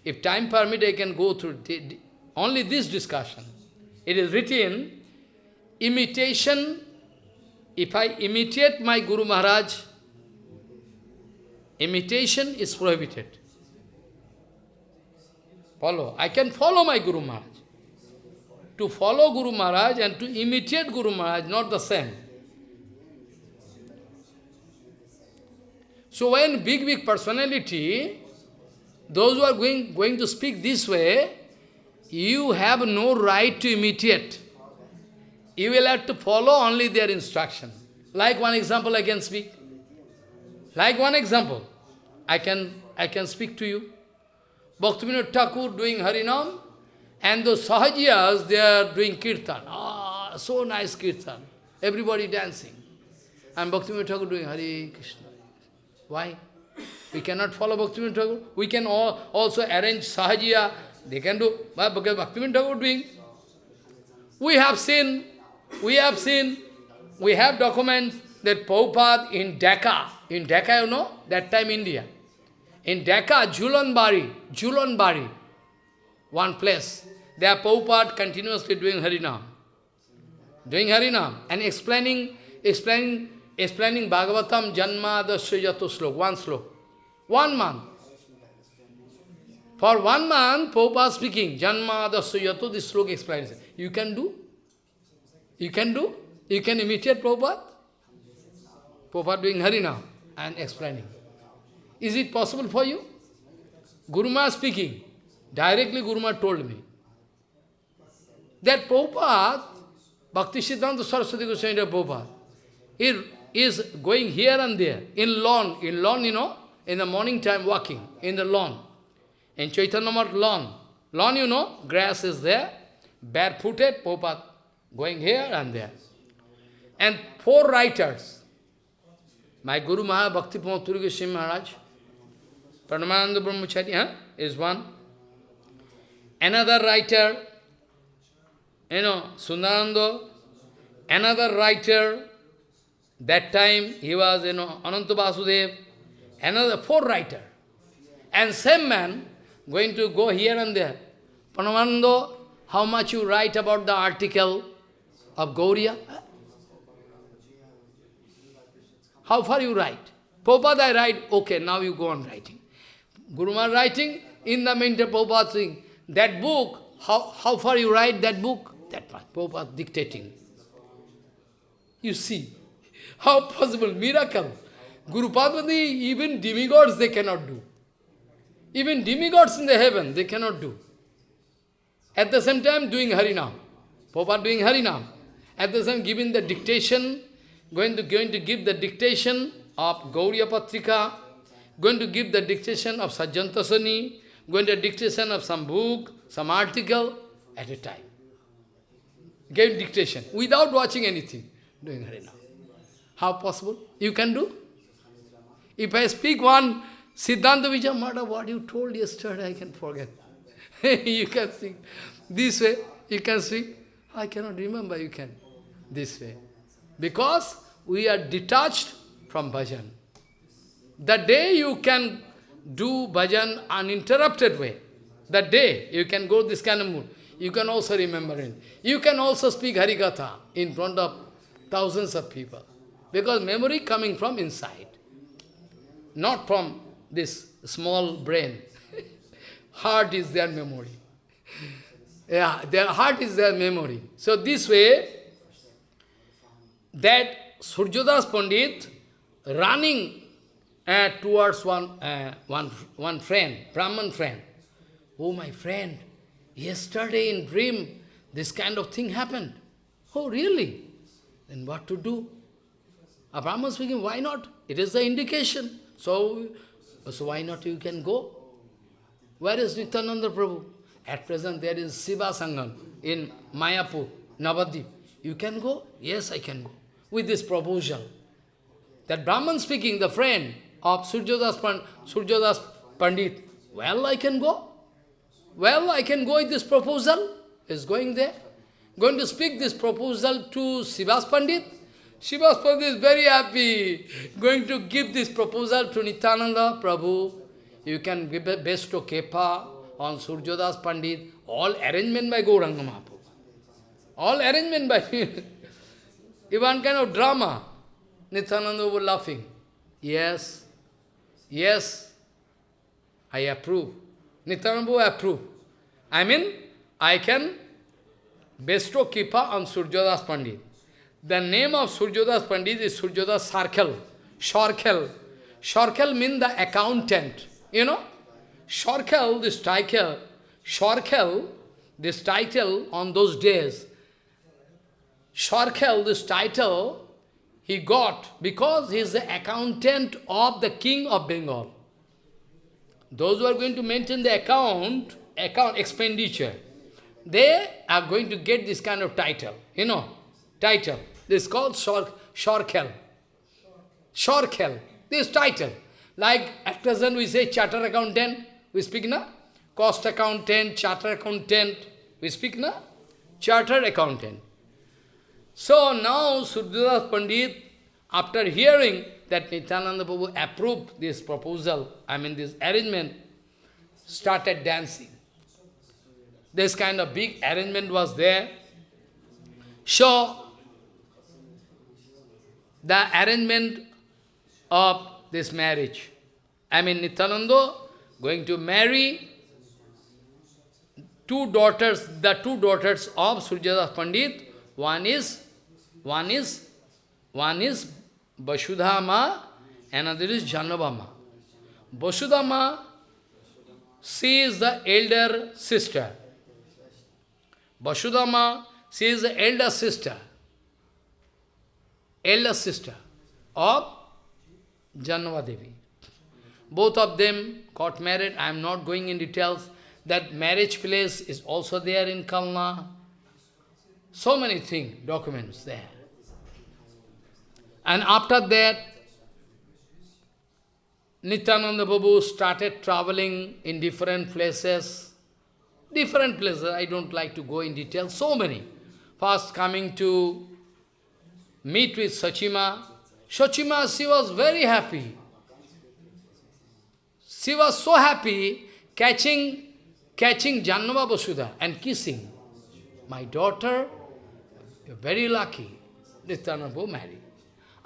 If time permit, I can go through only this discussion. It is written, imitation, if I imitate my Guru Maharaj, imitation is prohibited. Follow. I can follow my Guru Maharaj. To follow Guru Maharaj and to imitate Guru Maharaj, not the same. So when big, big personality, those who are going, going to speak this way, you have no right to imitate. You will have to follow only their instruction. Like one example I can speak. Like one example, I can, I can speak to you. Bhaktivinoda Thakur doing Harinam, and those Sahajiyas, they are doing Kirtan. Ah, so nice Kirtan. Everybody dancing. And Bhaktivinoda Thakur doing Hare Krishna. Why? We cannot follow Bhaktivinoda Thakur. We can all also arrange Sahajiya. They can do, but Bhaktivinoda Thakur doing. We have seen, we have seen, we have documents that Prabhupada in Dhaka, in Dhaka, you know, that time India. In Dhaka, Julanbari, Julanbari, one place, there Prabhupada continuously doing Harinam. Doing Harinam and explaining, explaining, explaining Bhagavatam Janma Dasya Slok, one slok. One month. For one month, Prabhupada speaking, Janma Dasyato, this slok explains. You can do? You can do? You can imitate Prabhupada? Prabhupada doing Harina and explaining. Is it possible for you? Guruma speaking. Directly Guruma told me. That Prabhupada, Bhakti Siddhanta Saraswati Goswami Prabhupada, is going here and there, in lawn, in lawn, you know, in the morning time walking in the lawn. In Chaitanya lawn. Lawn, you know, grass is there, barefooted, Popat going here and there. And four writers, my Guru Bhakti Pramod Goswami Maharaj, Pranavananda Brahmachari huh, is one. Another writer, you know, Sundarananda, another writer, that time he was, you know, Ananta Vasudev, another four writer. And same man going to go here and there. Panamanando, how much you write about the article of Gaudiya? How far you write? Prabhupada I write, okay, now you go on writing. Guruma writing, in the meantime Prabhupada saying, that book, how, how far you write that book? That much, Prabhupada dictating. You see, how possible, miracle. Guru Padmati, even demigods they cannot do. Even demigods in the heaven, they cannot do. At the same time, doing Harinam. Prabhupada doing Harinam. At the same giving the dictation, going to, going to give the dictation of Gaudiya Patrika, going to give the dictation of Sajjanatoshani, going to dictation of some book, some article, at a time. Gave dictation, without watching anything, doing. How possible? You can do? If I speak one Siddhanta Vijay what you told yesterday, I can forget. you can sing. This way, you can sing. I cannot remember, you can. This way. Because we are detached from bhajan. The day you can do bhajan uninterrupted way, that day you can go this kind of mood. You can also remember it. You can also speak Harikatha in front of thousands of people. Because memory coming from inside, not from this small brain. heart is their memory. yeah, their heart is their memory. So this way, that Suryadas Pandit running uh, towards one, uh, one, one friend, Brahman friend. Oh, my friend, yesterday in dream, this kind of thing happened. Oh, really? Then what to do? A Brahman speaking, why not? It is the indication. So, so why not you can go? Where is Nityananda Prabhu? At present there is Srivas Angan in Mayapur, Navadip. You can go? Yes, I can go. With this proposal. That Brahman speaking, the friend of Suryadas Pandit, well, I can go. Well, I can go with this proposal. Is going there. Going to speak this proposal to Srivas Pandit. Srivas Pandit is very happy. Going to give this proposal to Nityananda Prabhu. You can give a best of Kripa on Suryadas Pandit. All arrangement by Gauranga Mahaprabhu. All arrangement by Even kind of drama. Nityananda was laughing. Yes, yes, I approve. Nityananda approve. I mean, I can bestow Kripa on Suryadas Pandit. The name of Suryadas Pandit is Suryadas Sarkel, Shorkel. Shorkel means the accountant. You know, Shorkel, this title, Shorkel, this title on those days, Shorkel, this title, he got because he is the accountant of the king of Bengal. Those who are going to maintain the account, account expenditure, they are going to get this kind of title, you know, title. This is called Shor Shorkel. Shorkel, this title. Like at present we say charter accountant, we speak na? Cost accountant, charter accountant, we speak na? Charter accountant. So now Suryadas Pandit, after hearing that Nityananda Prabhu approved this proposal, I mean this arrangement, started dancing. This kind of big arrangement was there. So, the arrangement of this marriage. I mean, Nityananda going to marry two daughters, the two daughters of Suryadas Pandit. One is, one is, one is Vasudhama, another is Janavama. Vasudhama, she is the elder sister. Vasudhama, she is the elder sister. Elder sister of Janavadevi. Both of them got married. I am not going in details. That marriage place is also there in Kalna. So many things, documents there. And after that, Nityananda Babu started traveling in different places. Different places, I don't like to go in detail, so many. First coming to meet with Sachima. Sachima, she was very happy. She was so happy catching, catching Jahnava Vasudha and kissing. My daughter, you're very lucky. Nityananda Babu married.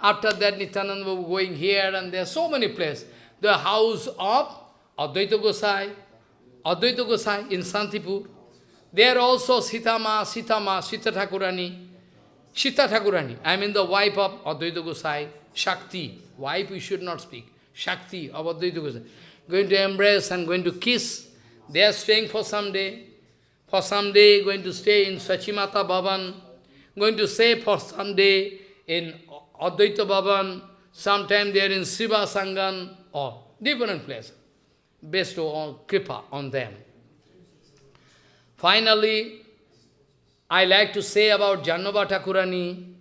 After that, Nityananda Babu going here and there, are so many places. The house of Advaita Gosai, Advaita Gosai in Santipur. There also Sitama, Sitama, Sita Thakurani, Sita Thakurani, I mean the wife of Advaita Gosai, Shakti. Wife we should not speak. Shakti of Advaita Gosai. Going to embrace and going to kiss. They are staying for some day. For some day, going to stay in Sachimata Bhavan. Going to say for some day in Advaita Bhavan, sometime they are in Srivas Angan, or different place. based on kripa on them. Finally, I like to say about Jahnava Thakurani.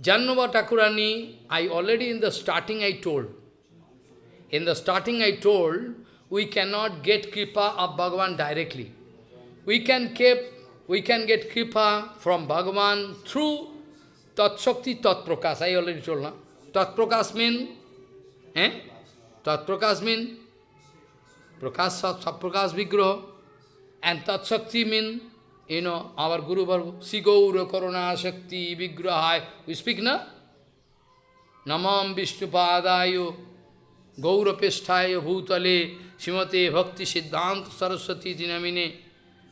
Jahnava Thakurani, I already in the starting I told. In the starting I told, we cannot get kripa of Bhagavan directly. we can keep, we can get kripa from Bhagavan through Tat Shakti, Tat Prakas. I already told now. Tat Prakas mean, eh? Tat Prakas mean Prakas Sat Prakas Vigraha. And Tat Shakti mean, you know, our Guru Bhargava, Sigaura Korona Shakti Vigrahai. We speak, na? Namam Vishnupadayo Gaurapesthaya Bhutale Shimate Bhakti Siddhanta Saraswati Dinamine.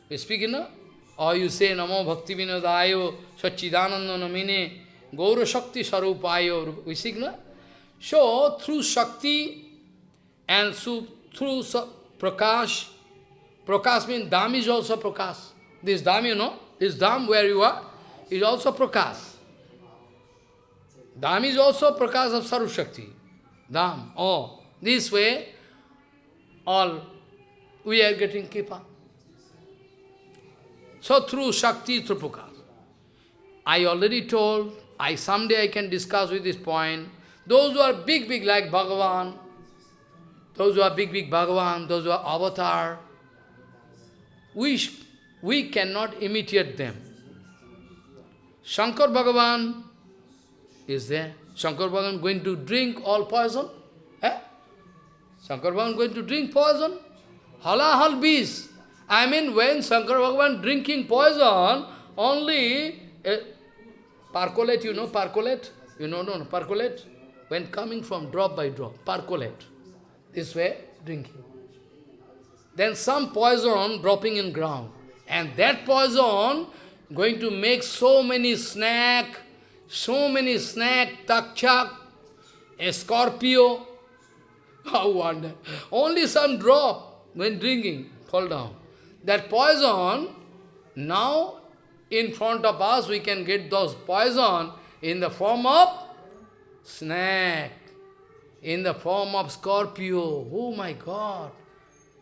We speak, na? Or you say Namo Bhakti Vinadayo Sachidananda Namine Gaura Shakti Sarupayo. We na? So, through Shakti and through, Prakash, Prakash means Dham is also Prakash. This Dham, you know, this Dham where you are, is also Prakash. Dham is also Prakash of Saru Shakti. Dham. Oh, this way, all we are getting Kripa. So through Shakti, through. I already told, I someday I can discuss with this point. Those who are big, big like Bhagavan, those who are big, big Bhagavan, those who are avatar, we, we cannot imitate them. Shankar Bhagavan is there. Shankar Bhagavan going to drink all poison? Eh? Shankar Bhagavan going to drink poison? Halahal bees. I mean, when Shankar Bhagavan drinking poison, only uh, percolate, you know, percolate? You know, no, no, percolate? When coming from drop by drop, percolate. This way, drinking. Then some poison dropping in ground. And that poison going to make so many snack, so many snake, takchak, a scorpio. How wonder. Only some drop when drinking, fall down. That poison, now in front of us we can get those poison in the form of snake, in the form of scorpio. Oh my God.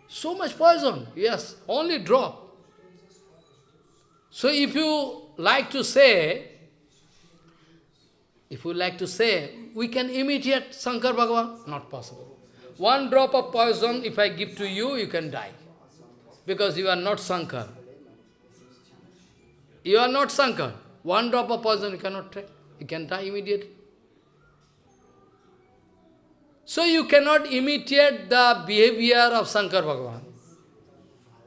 So much poison, yes, only drop. So if you like to say, if you like to say, we can imitate Shankar Bhagavan, not possible. One drop of poison, if I give to you, you can die. Because you are not Shankar. You are not Shankar. One drop of poison you cannot take. You can die immediately. So you cannot imitate the behavior of Shankar Bhagavan.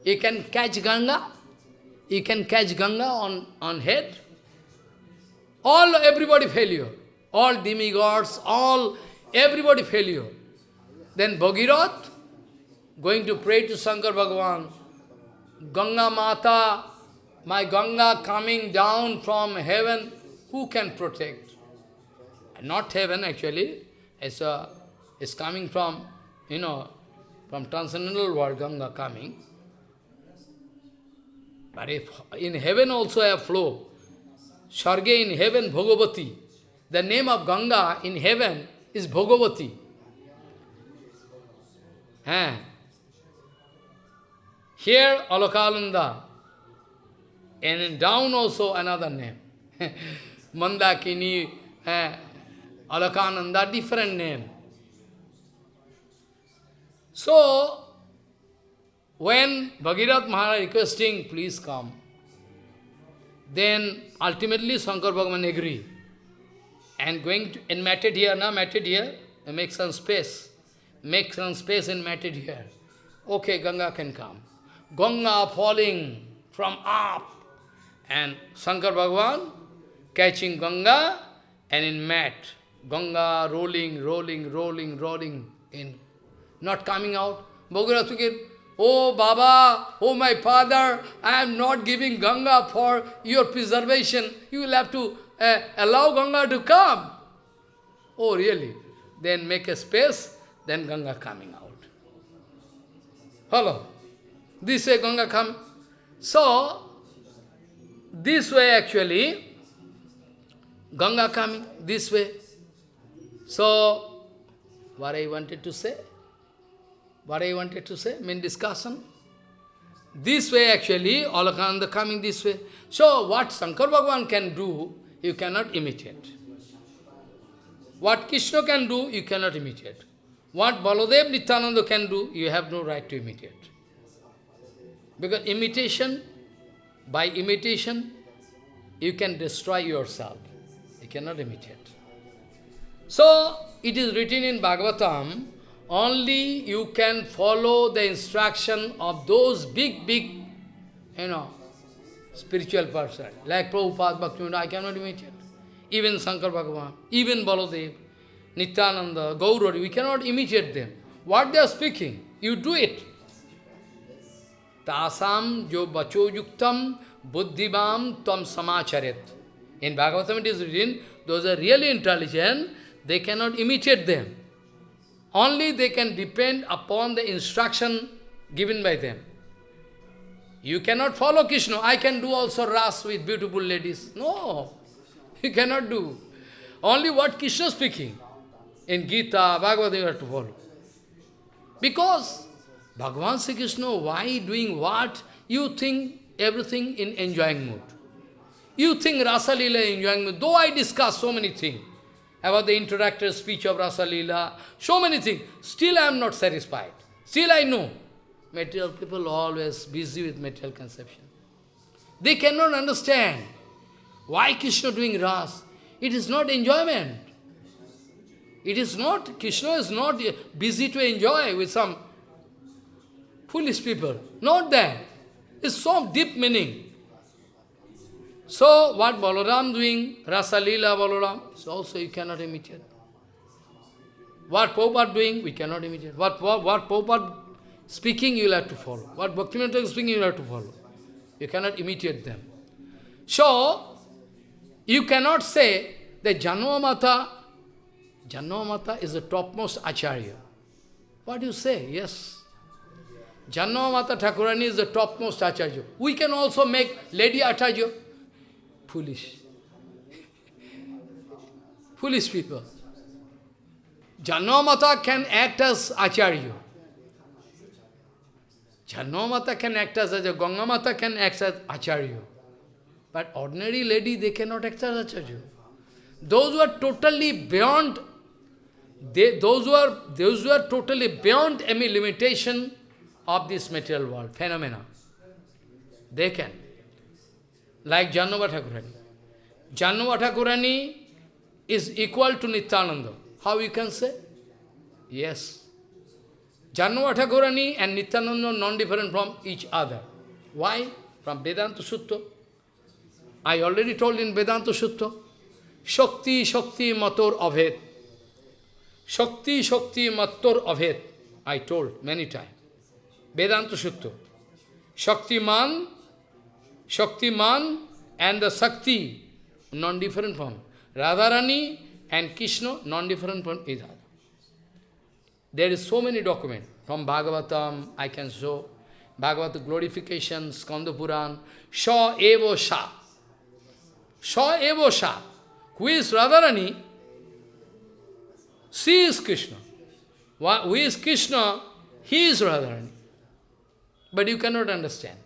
You can catch Ganga, you can catch Ganga on, on head. All, everybody failure. All demigods, all, everybody failure. Then Bhagirath, going to pray to Shankar Bhagavan, Ganga Mata, my Ganga coming down from heaven, who can protect? Not heaven actually, it's, a, it's coming from, you know, from transcendental world, Ganga coming. But if in heaven also a flow, Sarge in heaven, Bhagavati. The name of Ganga in heaven is Bhagavati. Eh? Here, Alakananda. And down also another name. Mandakini, eh, Alakananda, different name. So, when Bhagirath Maharaj requesting, please come, then ultimately Shankar Bhagavan agree. And going to, in matted here, now matted here, make some space. Make some space in matted here. Okay, Ganga can come. Ganga falling from up. And Shankar Bhagavan catching Ganga and in mat. Ganga rolling, rolling, rolling, rolling in. Not coming out. Bhagirath Oh Baba, oh my father, I am not giving Ganga for your preservation. You will have to uh, allow Ganga to come. Oh really? Then make a space, then Ganga coming out. Hello. This way Ganga come. So, this way actually, Ganga coming, this way. So, what I wanted to say? What I wanted to say, mean discussion. This way actually, Alakananda coming this way. So what Shankar Bhagavan can do, you cannot imitate. What Krishna can do, you cannot imitate. What Baladev Nityananda can do, you have no right to imitate. Because imitation by imitation, you can destroy yourself. You cannot imitate. So, it is written in Bhagavatam, only you can follow the instruction of those big, big, you know, spiritual person. Like Prabhupada, Bhaktivinoda, I cannot imitate. Even Shankar Bhagavan, even Baladev, Nityananda, Gaurari, we cannot imitate them. What they are speaking, you do it. Tasam jo bacho yuktam buddhivam tam samacharet. In Bhagavatam it is written, those are really intelligent, they cannot imitate them. Only they can depend upon the instruction given by them. You cannot follow Krishna. I can do also ras with beautiful ladies. No, you cannot do. Only what Krishna is speaking. In Gita, Bhagavad, have to follow. Because Bhagavan Sri Krishna, why doing what? You think everything in enjoying mood. You think Rasa Leela enjoying mood. Though I discuss so many things about the introductory speech of Rasa Leela, so many things, still I am not satisfied. Still I know. Material people always busy with material conception. They cannot understand why Krishna doing Ras. It is not enjoyment. It is not, Krishna is not busy to enjoy with some foolish people. Not that. It's so deep meaning. So, what Balaram doing, Rasa Leela Balaram, is also you cannot imitate. What Prabhupada doing, we cannot imitate. What, what, what Prabhupada speaking, you will have to follow. What Bhaktivinoda is speaking, you will have to follow. You cannot imitate them. So, you cannot say that Janmamata, Janmamata is the topmost Acharya. What do you say? Yes. Janmamata Thakurani is the topmost Acharya. We can also make Lady Acharya. Foolish. Foolish people. Janmamata can act as Acharya. Janmamata can act as Acharya. Gangamata can act as Acharya. But ordinary lady, they cannot act as Acharya. Those who are totally beyond, they, those, who are, those who are totally beyond any limitation of this material world, phenomena, they can. Like Jannava Thakurani. Jannava Thakurani is equal to Nityananda. How you can say? Yes. Jannava Thakurani and Nityananda are non-different from each other. Why? From Vedanta Sutta. I already told in Vedanta Sutta. Shakti, Shakti, Mator, Avhet. Shakti, Shakti, Mator, Avhet. I told many times. Vedanta Sutta. Shaktiman, Shaktiman and the Sakti, non-different from Radharani and Krishna, non-different from each other. There is so many documents from Bhagavatam, I can show. Bhagavata glorification, Skanda Puran, Sha Evo Sha. Sha Evo Sha. Who is Radharani? She is Krishna. Who is Krishna? He is Radharani. But you cannot understand.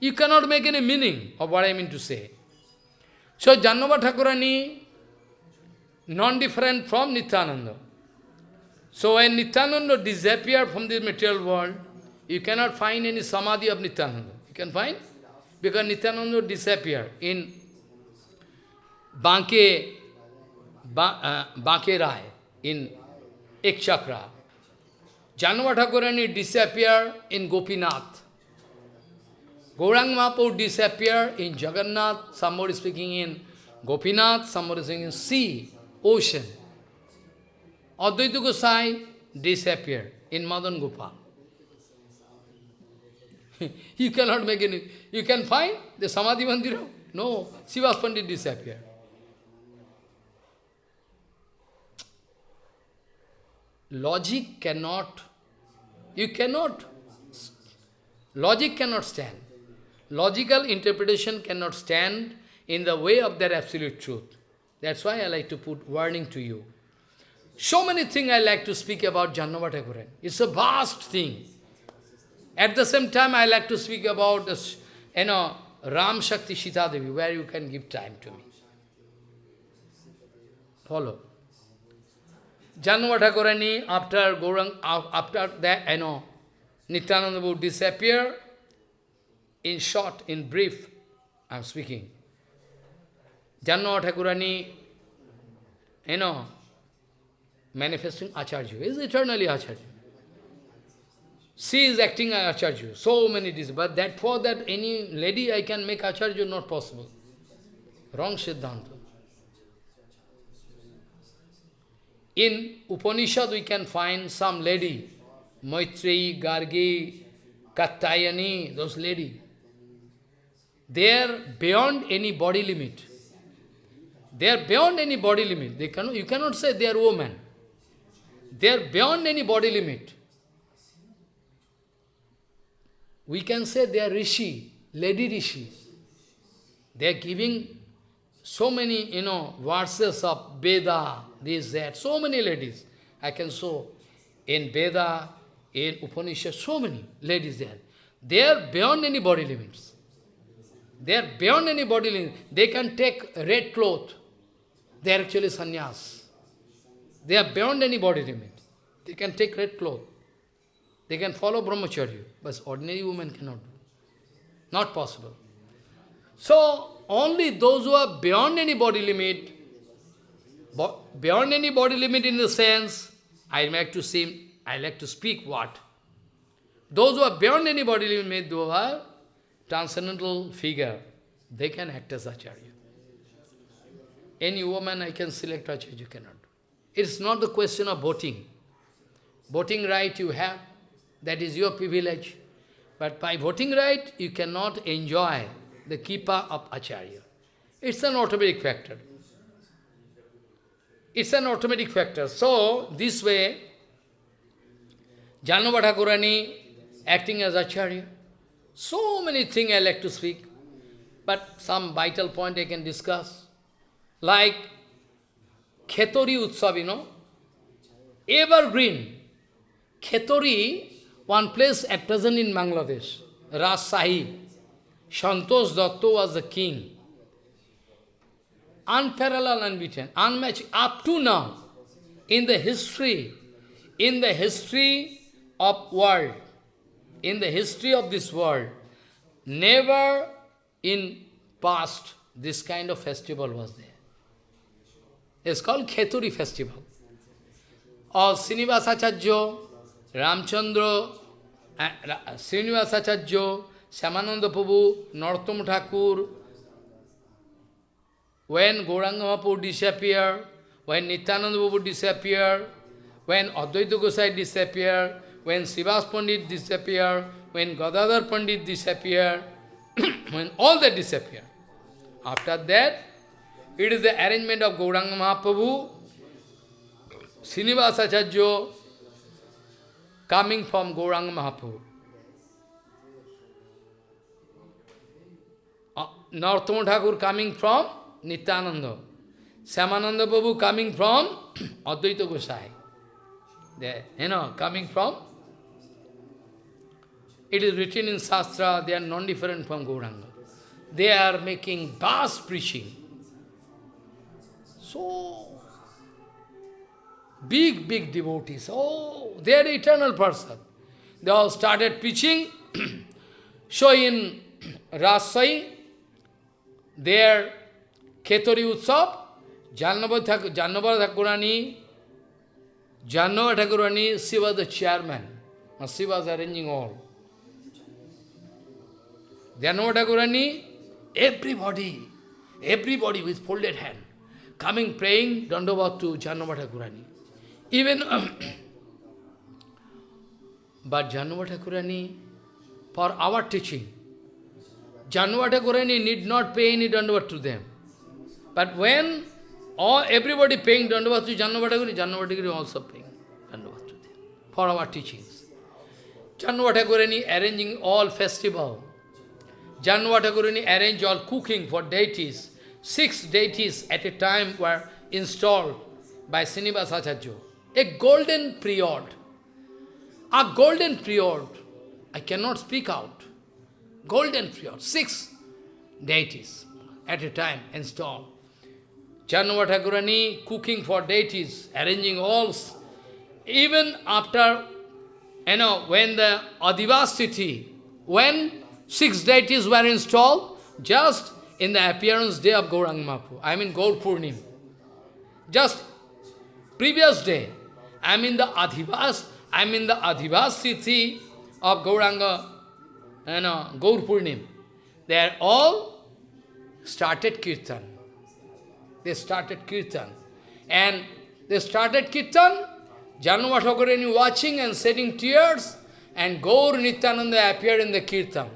You cannot make any meaning of what I mean to say. So Jahnava Thakurani, non-different from Nityananda. So when Nityananda disappeared from this material world, you cannot find any samadhi of Nityananda. You can find? Because Nityananda disappeared in Banke, ba, uh, Banke Rai, in Ekchakra. Janava Thakurani disappeared in Gopinath. Gaurang Mahaprabhu disappeared in Jagannath, somebody speaking in Gopinath, somebody speaking in sea, ocean. Advaita Gosai disappeared in Madan Gopal. you cannot make any... You can find the Samadhi Mandira? No, Sivas Pandit disappeared. Logic cannot, you cannot, logic cannot stand. Logical interpretation cannot stand in the way of that absolute truth. That's why I like to put warning to you. So many things I like to speak about Jahnava Thakuran. It's a vast thing. At the same time, I like to speak about this, you know, Ram Shakti Devi, where you can give time to me. Follow. Jahnava Thakurani, after Gaurang, after that, you know, Nityananda would disappear, in short, in brief, I am speaking. Janma Thakurani, you know, manifesting Acharya, is eternally Acharya. She is acting as Acharya, so many days, but that for that any lady I can make Acharya not possible. Wrong Siddhanta. In Upanishad we can find some lady, Maitreyi, Gargi, Katyayani, those lady. They are beyond any body limit. They are beyond any body limit. They cannot, you cannot say they are women. They are beyond any body limit. We can say they are rishi, lady rishi. They are giving so many, you know, verses of Veda, this, that, so many ladies. I can show in Veda, in Upanishad, so many ladies there. They are beyond any body limits. They are beyond any body limit. They can take red cloth. They are actually sannyas. They are beyond any body limit. They can take red cloth. They can follow brahmacharya, but ordinary woman cannot do. Not possible. So, only those who are beyond any body limit, beyond any body limit in the sense, I like to see, I like to speak what? Those who are beyond any body limit, those are transcendental figure, they can act as Acharya. Any woman I can select Acharya, you cannot. It's not the question of voting. Voting right you have, that is your privilege. But by voting right, you cannot enjoy the kripa of Acharya. It's an automatic factor. It's an automatic factor. So, this way, Janavadakurani acting as Acharya. So many things I like to speak, but some vital point I can discuss. Like Khetori Utsav, you know, evergreen. Khetori, one place at present in Bangladesh, Rajshahi. Santosh Datta was the king. Unparalleled, unbeaten, unmatched, up to now, in the history, in the history of world, in the history of this world, never in past this kind of festival was there. It's called Kheturi festival. Or Srinivasacharya, Ramchandra, uh, Srinivasacharya, Shyamananda Prabhu, Narottam Thakur, when Gauranga Mahaprabhu disappeared, when Nityananda Prabhu disappeared, when Advaita Gosai disappeared, when Srivas Pandit disappeared, when Gadadhar Pandit disappeared, when all that disappeared. After that, it is the arrangement of Gauranga Mahaprabhu, Srinivasacharya coming from Gauranga Mahaprabhu. Uh, Thakur coming from Nityananda. Samananda Babu coming from Advaita Gosai. They, you know, coming from it is written in Shastra, they are non-different from Gauranga. They are making vast preaching. So, big, big devotees. Oh, they are eternal person. They all started preaching. so in Rasai, their Ketori Utsav, Jannava Thakurani, Jannava Thakurani, she was the chairman. She was arranging all. Janavadakurani, everybody, everybody with folded hand, coming praying Dandavat to Janavadakurani. Even, but Janavadakurani, for our teaching, Janavadakurani need not pay any Dandavat to them. But when all everybody paying Dandavat to Janavadakurani, Janavadakurani also paying Dandavat to them for our teachings. Janavadakurani arranging all festival, Jahnava Thakurani arrange all cooking for deities. Six deities at a time were installed by Srinivasacharya. A golden period. A golden period. I cannot speak out. Golden period. Six deities at a time installed. Jahnava Thakurani cooking for deities, arranging all. Even after, you know, when the Adivasiti, when six deities were installed just in the appearance day of Gaurang Mahaprabhu. I mean Gaur Purnim. Just previous day, I in the Adhivas, I in the Adhivas Tithi of Gauranga, Uh, you know, Gaur Purnim. They are all started Kirtan. They started Kirtan. And they started Kirtan, Janma Thakurani watching and shedding tears, and Gaur Nityananda appeared in the Kirtan.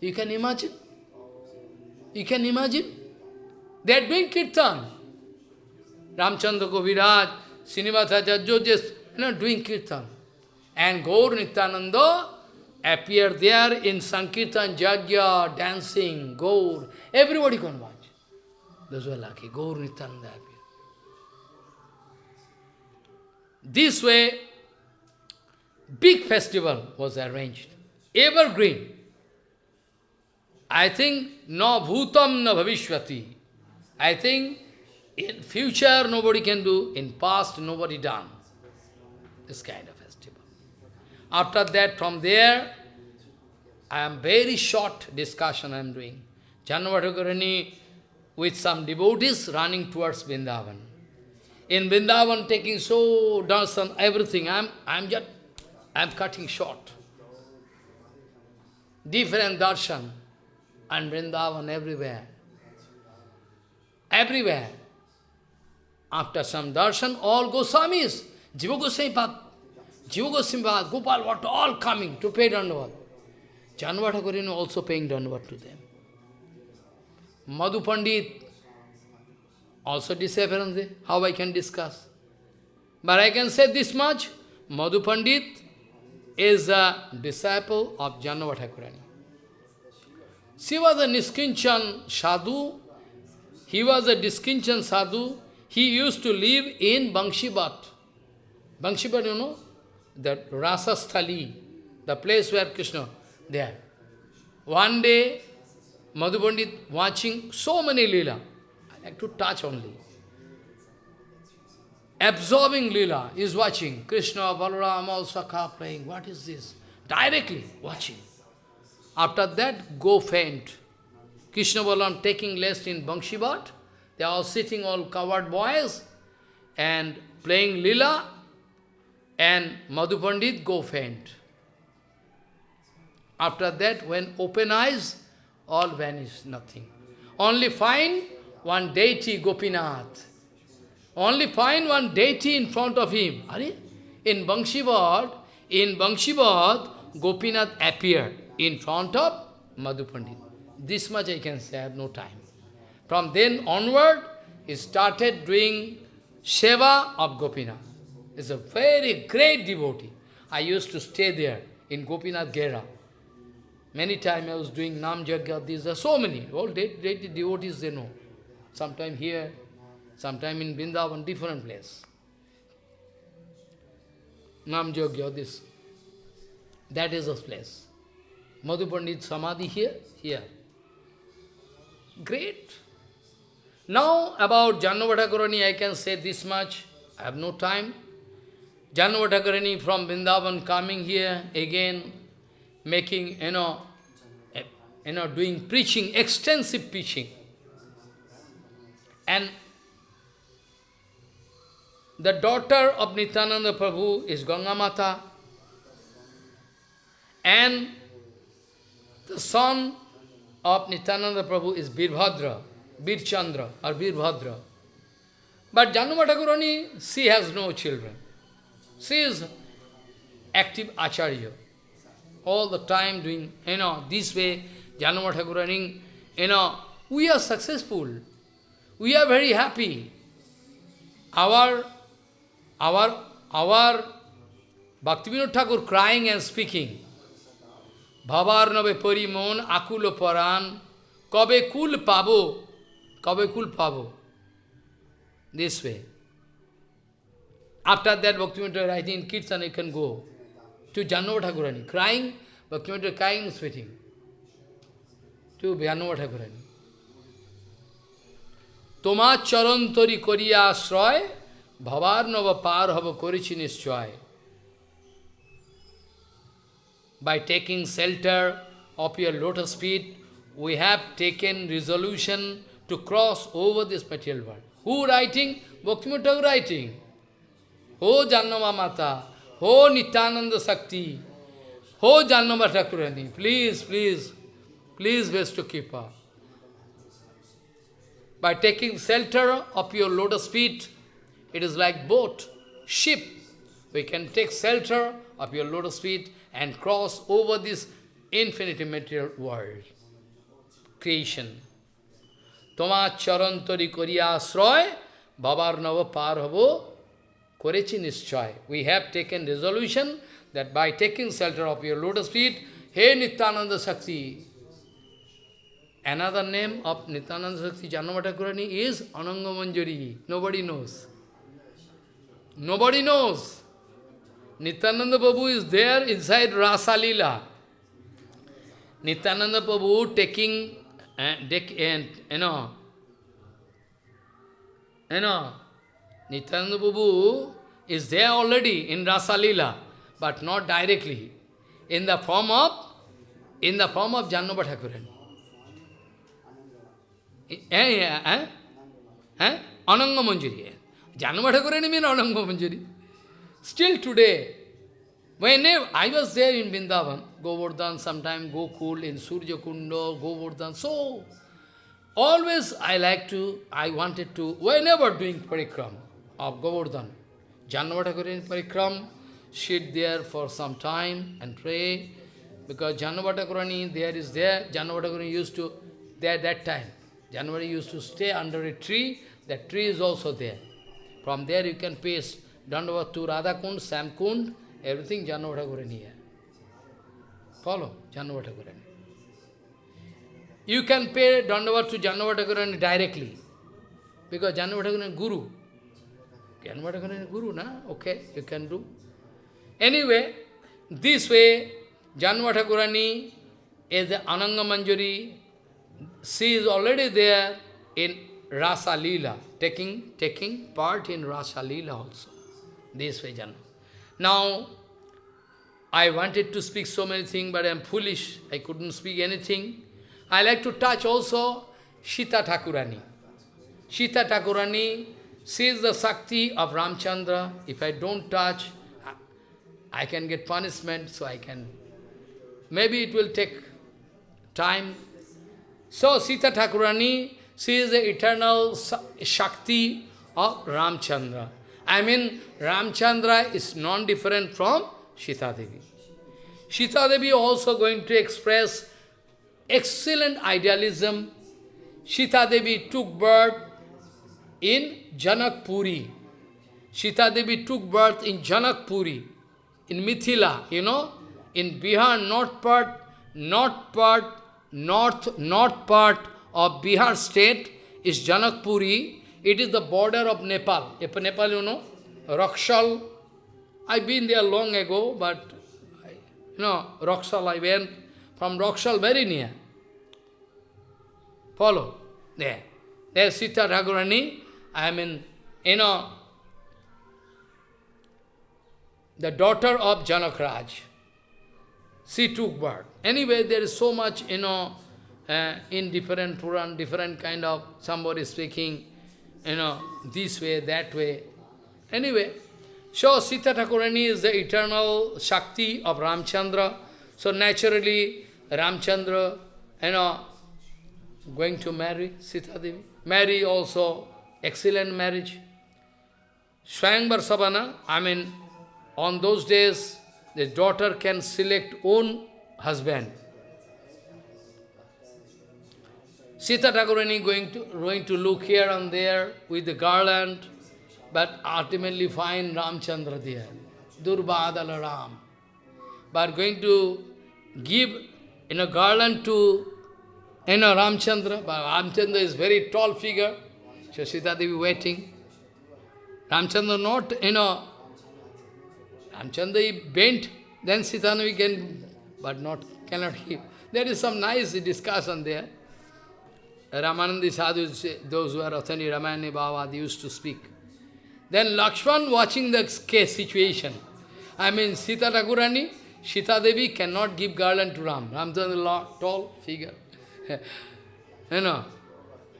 You can imagine? You can imagine? They are doing Kirtan. Ramchandra Kaviraj, Srinivasacharya, just you know, doing Kirtan. And Gaur Nityananda appeared there in Sankirtan, Jagya, dancing, Gaur. Everybody can watch. Those were lucky. Gaur Nityananda appeared. This way, big festival was arranged. Evergreen. I think no bhutam no bhavishvati. I think in future nobody can do, in past nobody done. This kind of. After that, from there, I am very short discussion I am doing. Jahnava Thakurani with some devotees running towards Vrindavan. In Vrindavan taking so darshan, everything, I am I am just I am cutting short. Different darshan and Vrindavan everywhere. Everywhere. After some darshan, all Goswamis, Jiva Goswami Jiva Gopal Bhatta, all coming to pay Dandavat. Jahnava Thakurani also paying Dandavat to them. Madhu Pandit also disappearance. How I can discuss? But I can say this much, Madhu Pandit is a disciple of Jahnava Thakurani. She was a Niskinchan sadhu. He was a Niskinchan sadhu. He used to live in Bangshibat. Bangshibat, you know? The Rasa Sthali, the place where Krishna, there. One day, Madhu Pandit watching so many lila. I like to touch only. Absorbing lila is watching. Krishna, Balaram, all playing. What is this? Directly watching. After that, go faint. Krishna Balaram taking rest in Bangshibat. They are all sitting, all covered boys, and playing lila, and Madhu Pandit go faint. After that, when open eyes, all vanish, nothing. Only find one deity, Gopinath. Only find one deity in front of him. In Bangshivad, in Bangshivad, Gopinath appeared in front of Madhu Pandit. This much I can say, I have no time. From then onward, he started doing Seva of Gopinath. He's a very great devotee. I used to stay there in Gopinath Gera. Many times I was doing Nam Jagya, these are so many. All de de devotees they know. Sometime here, sometime in Vrindavan, different place. Nam Jagya, this. That is the place. Madhu Pandit Samadhi here, here. Great. Now about Jahnava Thakurani, I can say this much. I have no time. Jahnava Thakurani from Vrindavan coming here again, making, you know, eh, you know, doing preaching, extensive preaching. And the daughter of Nityananda Prabhu is Ganga Mata. And the son of Nityananda Prabhu is Birbhadra, Birchandra or Birbhadra. But Jahnava Thakurani, she has no children. She is active acharya. All the time doing, you know, this way, Januma Thakurani, you know, we are successful. We are very happy. Our, our, our Bhaktivinoda Thakur crying and speaking, নবে পরিমন আকুল পরাণ কবে কুল পাবো কবে কুল পাবো this way After that, Bhaktivinoda writing in Kirtan, you can go to Jahnava Thakurani. Crying, Bhaktivinoda crying, sweating. To Janavatagurani. Thakurani. তোমার চরন্তরি করিয়া আশ্রয় ভবার নব পার হব করেছি by taking shelter of your lotus feet, we have taken resolution to cross over this material world. Who writing? Bhaktivinoda writing. Ho Jahnava Mata, Ho Nityananda Sakti, Ho Jahnava Thakurani, please, please, please best to keep up. By taking shelter of your lotus feet, it is like boat, ship. We can take shelter of your lotus feet and cross over this infinite material world, creation. Toma চরন্তরি করিয়া আশ্রয় babar নব পার Korechi Nishchaya. We have taken resolution that by taking shelter of your lotus feet, Hey Nityananda Shakti. Another name of Nityananda Shakti Jahnava Thakurani is Anangamanjari. Nobody knows. Nobody knows. Nityananda Babu is there inside Rasa Lila. Nityananda Babu taking uh, and uh, you know, you know, Nityananda Prabhu is there already in Rasa Lila, but not directly, in the form of, in the form of Jahnava Thakurani. Eh, eh, eh? Eh? Ananga Manjari. Jahnava means Ananga Manjari. Still today, whenever I was there in Vrindavan, Govardhan, sometime Gokul, in Surya Kunda, Govardhan, so always I like to, I wanted to, whenever doing parikram of Govardhan, Jannavatakur in parikram, sit there for some time and pray, because Jahnava Thakurani there is there, Jahnava Thakurani used to, there that time, January used to stay under a tree, that tree is also there. From there you can paste Dandavat to Radha Kund, Shyam Kund, everything Jahnava Thakurani here. Follow Jahnava Thakurani. You can pay Dandavat to Jahnava Thakurani directly, because Jahnava Thakurani is Guru. Jahnava Thakurani is Guru, na? Okay, you can do. Anyway, this way, Jahnava Thakurani is the Ananga Manjari, she is already there in Rasa Leela, taking, taking part in Rasa Leela also. This way, Janma. Now, I wanted to speak so many things, but I am foolish. I couldn't speak anything. I like to touch also Sita Thakurani. Sita Thakurani, she is the Shakti of Ramchandra. If I don't touch, I can get punishment, so I can... Maybe it will take time. So Sita Thakurani, she is the eternal Shakti of Ramchandra. I mean, Ramchandra is non-different from Sita Devi. Sita Devi also going to express excellent idealism. Sita Devi took birth in Janakpuri. Sita Devi took birth in Janakpuri, in Mithila, you know, in Bihar, north part, north part, north, north part of Bihar state is Janakpuri. It is the border of Nepal. If Nepal, you know, Rakshal. I've been there long ago, but, you know, Rakshal, I went from Rakshal very near. Follow. There. There Sita Thakurani, I mean, you know, the daughter of Janakraj. She took birth. Anyway, there is so much, you know, uh, in different Puran, different kind of, somebody speaking, you know, this way, that way. Anyway, so Sita Thakurani is the eternal Shakti of Ramchandra. So naturally, Ramchandra, you know, going to marry Sita Devi. Marry also, excellent marriage. Swayamvar Sabana, I mean, on those days, the daughter can select own husband. Sita Thakurani going to, going to look here and there with the garland, but ultimately find Ramchandra there. Durbadala Ram. But going to give in a garland to you know, Ramchandra, but Ramchandra is very tall figure, so Sita Devi waiting. Ramchandra not, you know, Ramchandra bent, then Sita Devi can, but not, cannot keep. There is some nice discussion there. Ramanandi Sadhu, those who are authentic Ramayana Baba, they used to speak. Then Lakshman watching the case situation. I mean, Sita Thakurani, Sita Devi cannot give garland to Ram. Ramchandra tall figure. you know,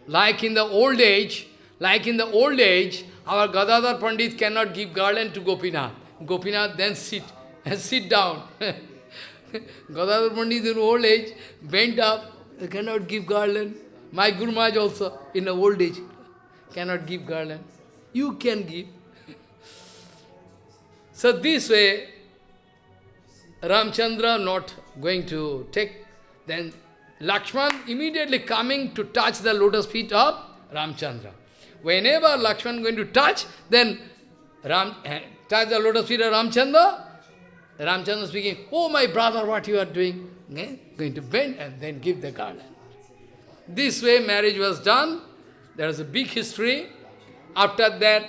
like in the old age, like in the old age, our Gadadhar Pandit cannot give garland to Gopinath. Gopinath then sit and sit down. Gadadhar Pandit in old age bent up, cannot give garland. My Guru Maharaj also in the old age cannot give garland. You can give. so this way, Ramchandra not going to take, then Lakshman immediately coming to touch the lotus feet of Ramchandra. Whenever Lakshman going to touch, then Ram, eh, touch the lotus feet of Ramchandra, Ramchandra speaking, oh my brother, what you are doing? Okay? Going to bend and then give the garland. This way marriage was done. There is a big history. After that,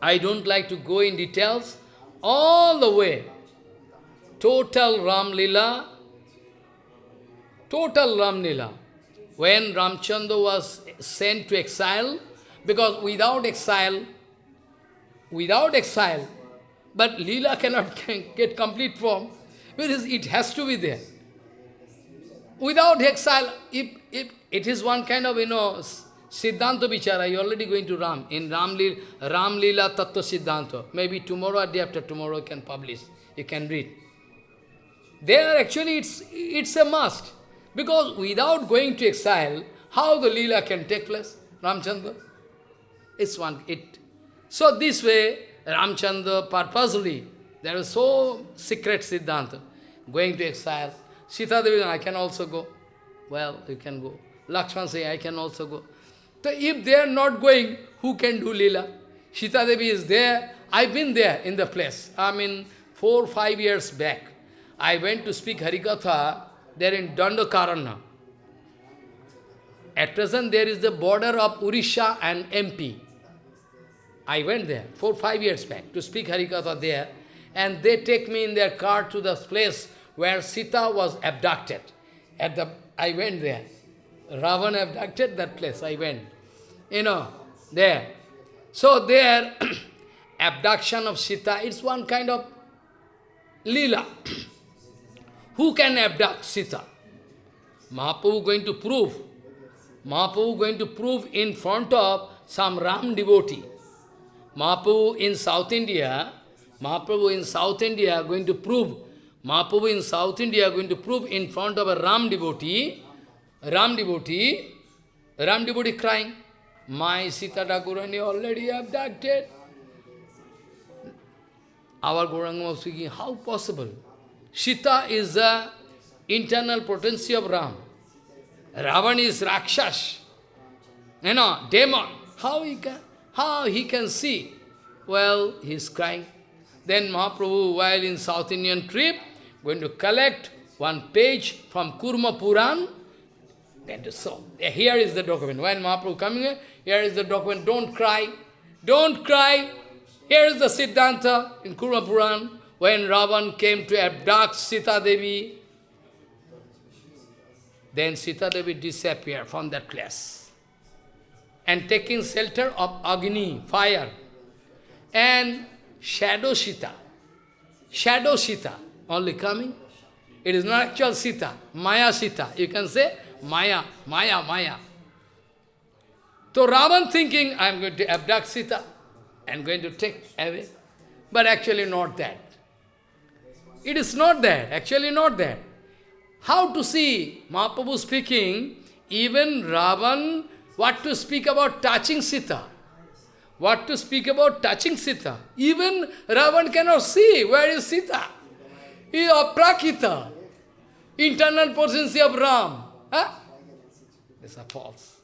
I don't like to go in details. All the way, total Ram Lila, total Ram Lila. When Ramchandra was sent to exile, because without exile, without exile, but Leela cannot get complete form, because it has to be there. Without exile, if, if it is one kind of, you know, Siddhanta Vichara, you already going to Ram, in Ram, Lila, Ram Leela Tattva Siddhanta. Maybe tomorrow or day after tomorrow you can publish, you can read. There actually it's, it's a must. Because without going to exile, how the Leela can take place? Ramchandra? It's one, it. So this way, Ramchandra purposely, there is so secret Siddhanta, going to exile. Sita Devi, I can also go. Well, you can go. Lakshman say, I can also go. So if they are not going, who can do Leela? Sita Devi is there. I've been there in the place. I mean, four, five years back. I went to speak Harikatha there in Dandakaranya. At present, there is the border of Urisha and MP. I went there four, five years back to speak Harikatha there, and they take me in their car to the place where Sita was abducted. At the, I went there. Ravan abducted that place, I went. You know, there. So there, abduction of Sita, it's one kind of lila. Who can abduct Sita? Mahaprabhu going to prove. Mahaprabhu going to prove in front of some Ram devotee. Mahaprabhu in South India, Mahaprabhu in South India going to prove, Mahaprabhu in South India going to prove in front of a Ram devotee, Ram devotee, Ram devotee crying, my Sita Thakurani already abducted. Our Gauranga was speaking, how possible? Sita is the internal potency of Ram. Ravan is Rakshas, you know, demon. How he can, how he can see? Well, he is crying. Then Mahaprabhu, while in South Indian trip, going to collect one page from Kurma Puran, then to so. Here is the document. When Mahaprabhu coming here, here is the document. Don't cry. Don't cry. Here is the Siddhanta in Kurma Puran when Ravan came to abduct Sita Devi, then Sita Devi disappeared from that place. And taking shelter of Agni, fire, and shadow Sita, shadow Sita, only coming. It is not actual Sita, Maya Sita. You can say Maya, Maya, Maya. So Ravan thinking, I am going to abduct Sita and going to take away. But actually not that. It is not there, actually not there. How to see? Mahaprabhu speaking, even Ravan, what to speak about touching Sita? What to speak about touching Sita? Even Ravan cannot see where is Sita. He is aprakita, internal potency of Ram. Huh? These are false.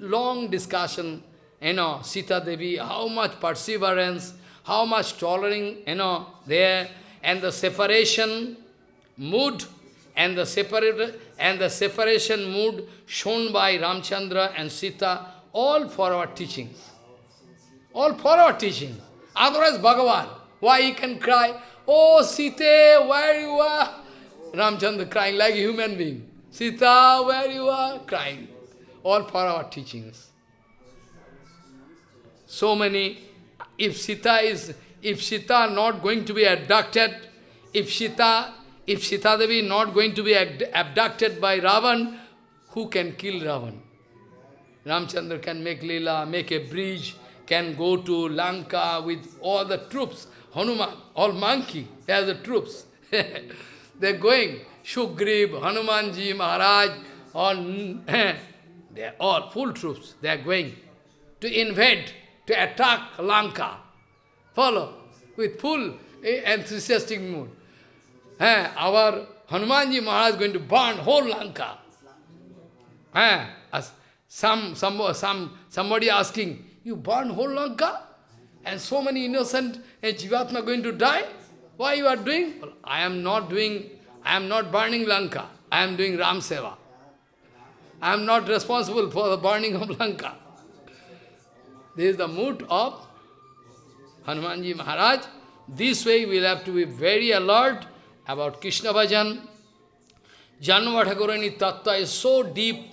Long discussion, you know, Sita Devi, how much perseverance, how much tolerance, you know, there and the separation mood and the separate and the separation mood shown by Ramchandra and Sita, all for our teachings. All for our teachings. Otherwise, Bhagavan, why he can cry, Oh Sita, where you are? Ramchandra crying like a human being. Sita, where you are? Crying. All for our teachings. So many, if Sita is if Sita not going to be abducted, if Sita, if Sita Devi not going to be abducted by Ravan, who can kill Ravan? Ramchandra can make lila, make a bridge, can go to Lanka with all the troops. Hanuman, all monkey, he has the troops. They're going. Shugriv, Hanumanji, Maharaj, all, they're all full troops. They are going to invade, to attack Lanka. Follow, with full eh, enthusiastic mood. Eh, our Hanumanji Maharaj is going to burn whole Lanka. Eh, some, some, some, somebody asking, you burn whole Lanka? And so many innocent eh, Jivatma going to die? Why you are doing? Well, I am not doing, I am not burning Lanka. I am doing Ram Seva. I am not responsible for the burning of Lanka. This is the mood of Hanumanji Maharaj. This way we will have to be very alert about Krishna Bhajan. Jahnava Thakurani Tattva is so deep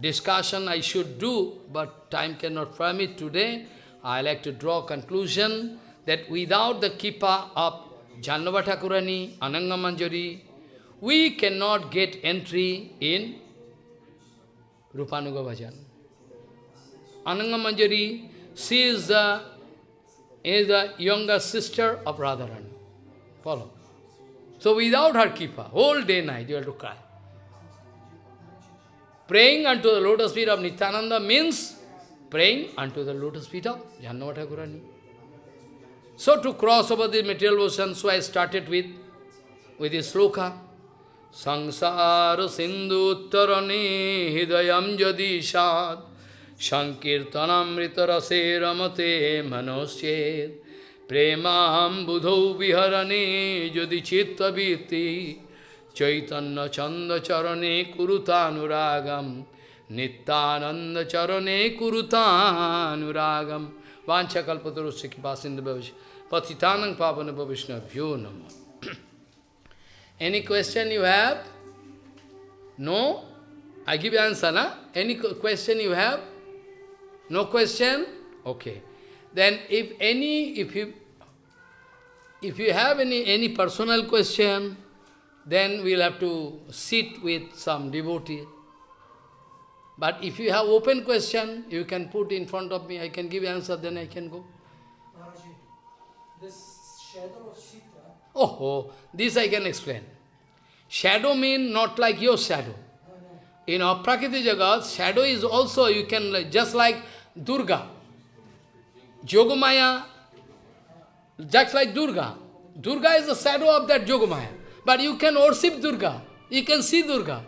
discussion I should do, but time cannot permit today. I like to draw conclusion that without the kripa of Jahnava Thakurani, Anangamanjari, we cannot get entry in Rupanuga Bhajan. Anangamanjari, she is the, is the younger sister of Radharani. Follow. So without her kripa, whole day night you have to cry. Praying unto the lotus feet of Nityananda means praying unto the lotus feet of Jahnava Thakurani. So to cross over the material ocean, so I started with, with this sloka. Sangsara sindhu uttarane hidayam jadishad sankirtanamrita rase ramate manosched premaham budhau viharane jadi chitta viti chaitanya chanda charane kurutanuragam nityananda charane kurutanuragam vancha kalpatarusya kipasinda bhavishya patitanang pavana bhavishna bhyo namah Any question you have? No? I give answer, na? Any question you have? No question? Okay. Then if any, if you, if you have any, any personal question, then we'll have to sit with some devotee. But if you have open question, you can put in front of me, I can give answer, then I can go. Maharaji, this shadow of Sita Oh, oh, this I can explain. Shadow mean not like your shadow. In our Prakriti Jagat, shadow is also, you can, just like Durga. Yogamaya, just like Durga. Durga is the shadow of that Yogamaya. But you can worship Durga. You can see Durga.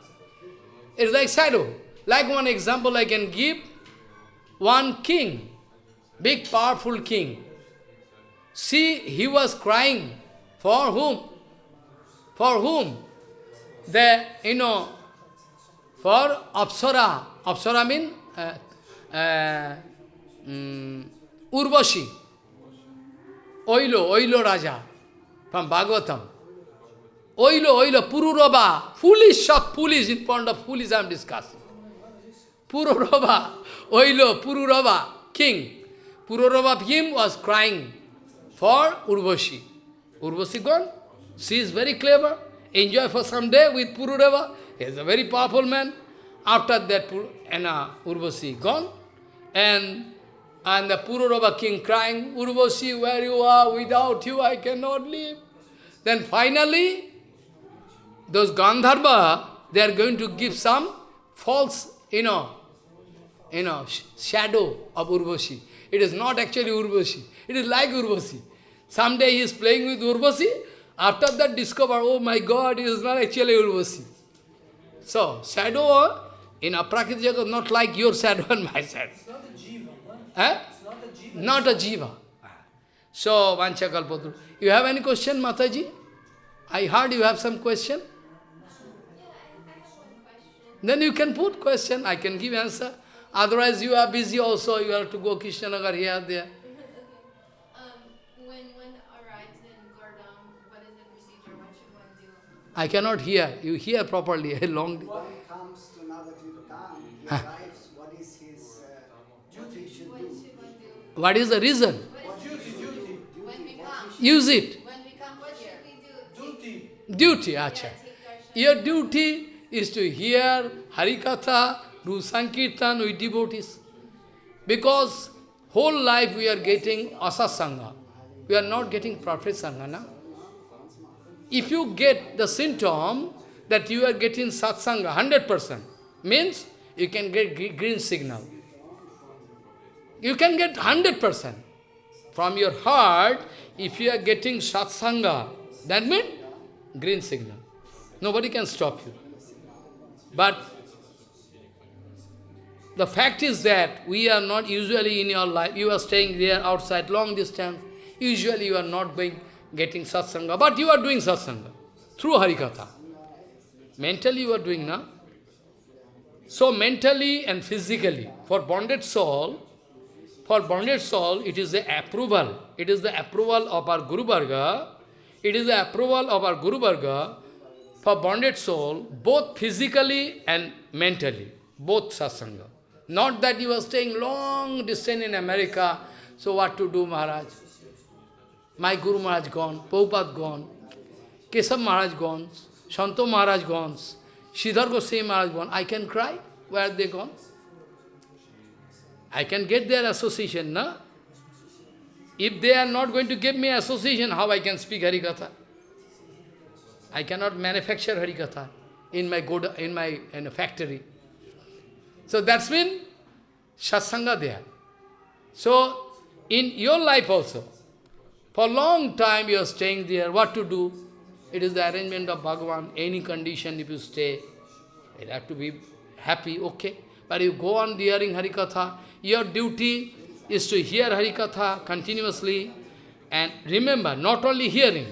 It's like shadow. Like one example I can give, one king, big powerful king. See, he was crying for whom? For whom? The, you know, for Apsara. Apsara means uh, uh, um, Urvashi. Oilo, Oilo Raja from Bhagavatam. Oilo, Oilo, Pururava. Foolish, shop, foolish, in front of foolish I am discussing. Pururava, Oilo, Pururava, king. Pururava him was crying for Urvashi. Urvasi gone. She is very clever. Enjoy for some day with Pururava. He is a very powerful man. After that, and, uh, Urvasi gone. And, and the Pururava king crying, Urvasi, where you are, without you I cannot live. Then finally, those Gandharva, they are going to give some false, you know, you know, sh shadow of Urvasi. It is not actually Urvasi. It is like Urvashi. Someday he is playing with Urvasi, after that discover, oh my God, it is not actually Urvasi. So, shadow in Aprakriti Jagat not like your shadow and my shadow. Eh? It's not a jiva. Not a jiva. So, Vanchakalpatru. You have any question, Mataji? I heard you have some question. Then you can put question, I can give answer. Otherwise you are busy also, you have to go Krishnanagar here, there. Um, when one arrives in Gurdam, what is the procedure? What should one do? I cannot hear. You hear properly. A long. He comes to Navadvipam, What is the reason? Use it. Duty, Duty, acha. Your duty is to hear Harikatha, do Sankirtan with devotees. Because whole life we are getting asasanga. We are not getting perfect sangha, na? If you get the symptom that you are getting satsanga, 100%, means you can get green signal. You can get 100%. From your heart, if you are getting satsanga, that means green signal. Nobody can stop you. But the fact is that we are not usually in your life, you are staying there outside long distance, usually you are not going, getting satsanga, but you are doing satsanga through Harikatha. Mentally you are doing, na? So mentally and physically, for bonded soul, for bonded soul, it is the approval. It is the approval of our Guru Varga. It is the approval of our Guru Varga for bonded soul, both physically and mentally, both satsanga. Not that you are staying long distance in America, so what to do, Maharaj? My Guru Maharaj gone, Prabhupada gone, Kesab Maharaj gone, Shanto Maharaj gone, Sridhar Goswami Maharaj gone. I can cry. Where are they gone? I can get their association, no? If they are not going to give me association, how I can speak Harikatha? I cannot manufacture Harikatha in my good in my in a factory. So that's been satsanga there. So in your life also, for a long time you are staying there, what to do? It is the arrangement of Bhagavan, any condition if you stay, you have to be happy, okay. But you go on hearing Harikatha, your duty is to hear Harikatha continuously and remember, not only hearing,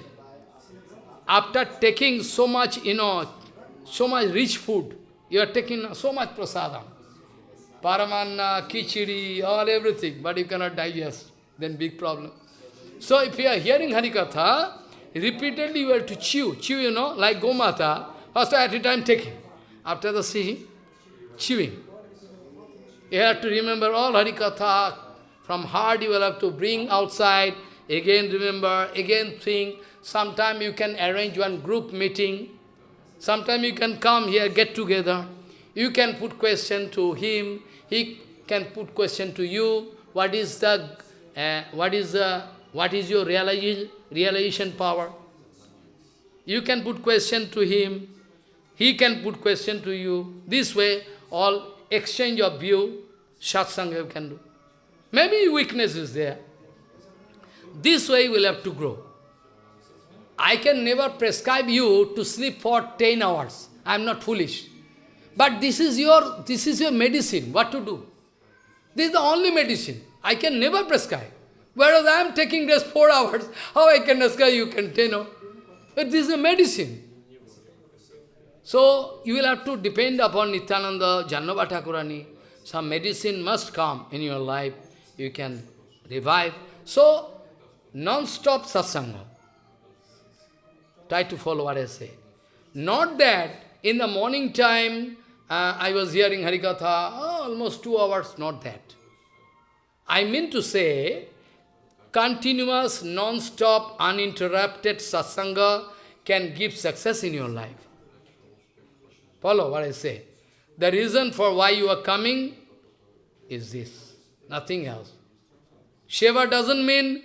after taking so much, you know, so much rich food, you are taking so much prasadam, paramanna, kichiri, all everything, but you cannot digest, then big problem. So if you are hearing Harikatha, repeatedly you have to chew, chew, you know, like Gomata, first at a time taking, after the seeing, chewing. You have to remember all Harikatha, from heart you will have to bring outside, again remember, again think, sometime you can arrange one group meeting, sometime you can come here, get together, you can put question to him, he can put question to you, what is the, uh, what is the, what is your realization, realization power? You can put question to him, he can put question to you. This way, all exchange of view, satsanga you can do. Maybe weakness is there. This way we'll have to grow. I can never prescribe you to sleep for 10 hours. I am not foolish. But this is your this is your medicine. What to do? This is the only medicine. I can never prescribe. Whereas I am taking just 4 hours, how I can prescribe you can 10 hours? But this is a medicine. So, you will have to depend upon Nityananda, Jahnava Thakurani. Some medicine must come in your life. You can revive. So, non-stop satsanga. Try to follow what I say. Not that in the morning time, uh, I was hearing Harikatha, oh, almost two hours, not that. I mean to say, continuous, non-stop, uninterrupted satsanga can give success in your life. Follow what I say. The reason for why you are coming is this, nothing else. Shiva doesn't mean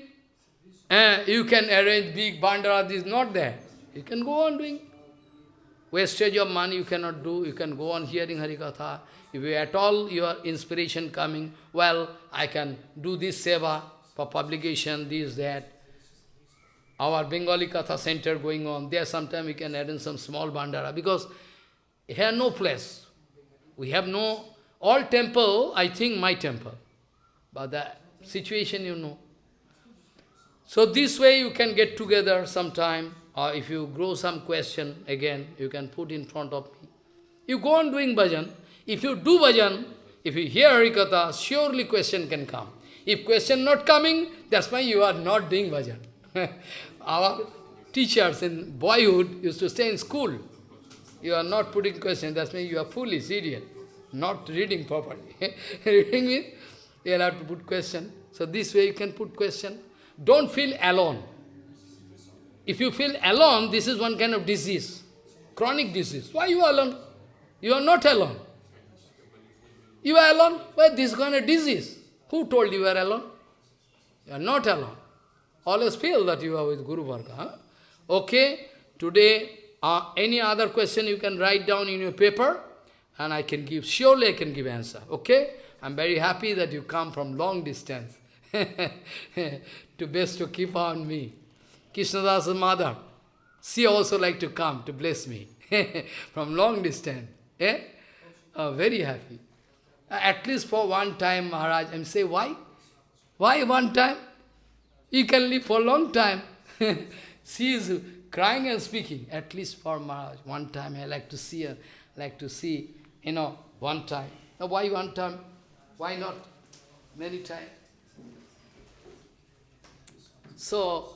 eh, you can arrange big bandara, this not there. You can go on doing. Wastage of money you cannot do, you can go on hearing Harikatha. If you at all your inspiration coming, well, I can do this seva for publication, this, that. Our Bengali Katha center going on, there sometime we can add in some small bandara, because here no place. We have no, all temple, I think my temple. But the situation you know. So this way you can get together sometime, or if you grow some question, again, you can put in front of me. You go on doing bhajan. If you do bhajan, if you hear Harikatha, surely question can come. If question not coming, that's why you are not doing bhajan. Our teachers in boyhood used to stay in school. You are not putting question, that means you are foolish, idiot. Not reading properly. reading means you have to put question. So this way you can put question. Don't feel alone. If you feel alone, this is one kind of disease, chronic disease. Why you are alone? You are not alone. You are alone? Why this kind of disease? Who told you you are alone? You are not alone. Always feel that you are with Guru Varga. Huh? Okay, today, uh, any other question you can write down in your paper, and I can give, surely I can give answer. Okay? I'm very happy that you come from long distance to best to keep on me. Krishnadasa's mother, she also like to come to bless me from long distance. Eh? Uh, very happy. Uh, at least for one time, Maharaj, I'm say, why? Why one time? You can live for a long time. she is crying and speaking, at least for Maharaj. One time I like to see her, like to see, you know, one time. Now why one time? Why not many times? So,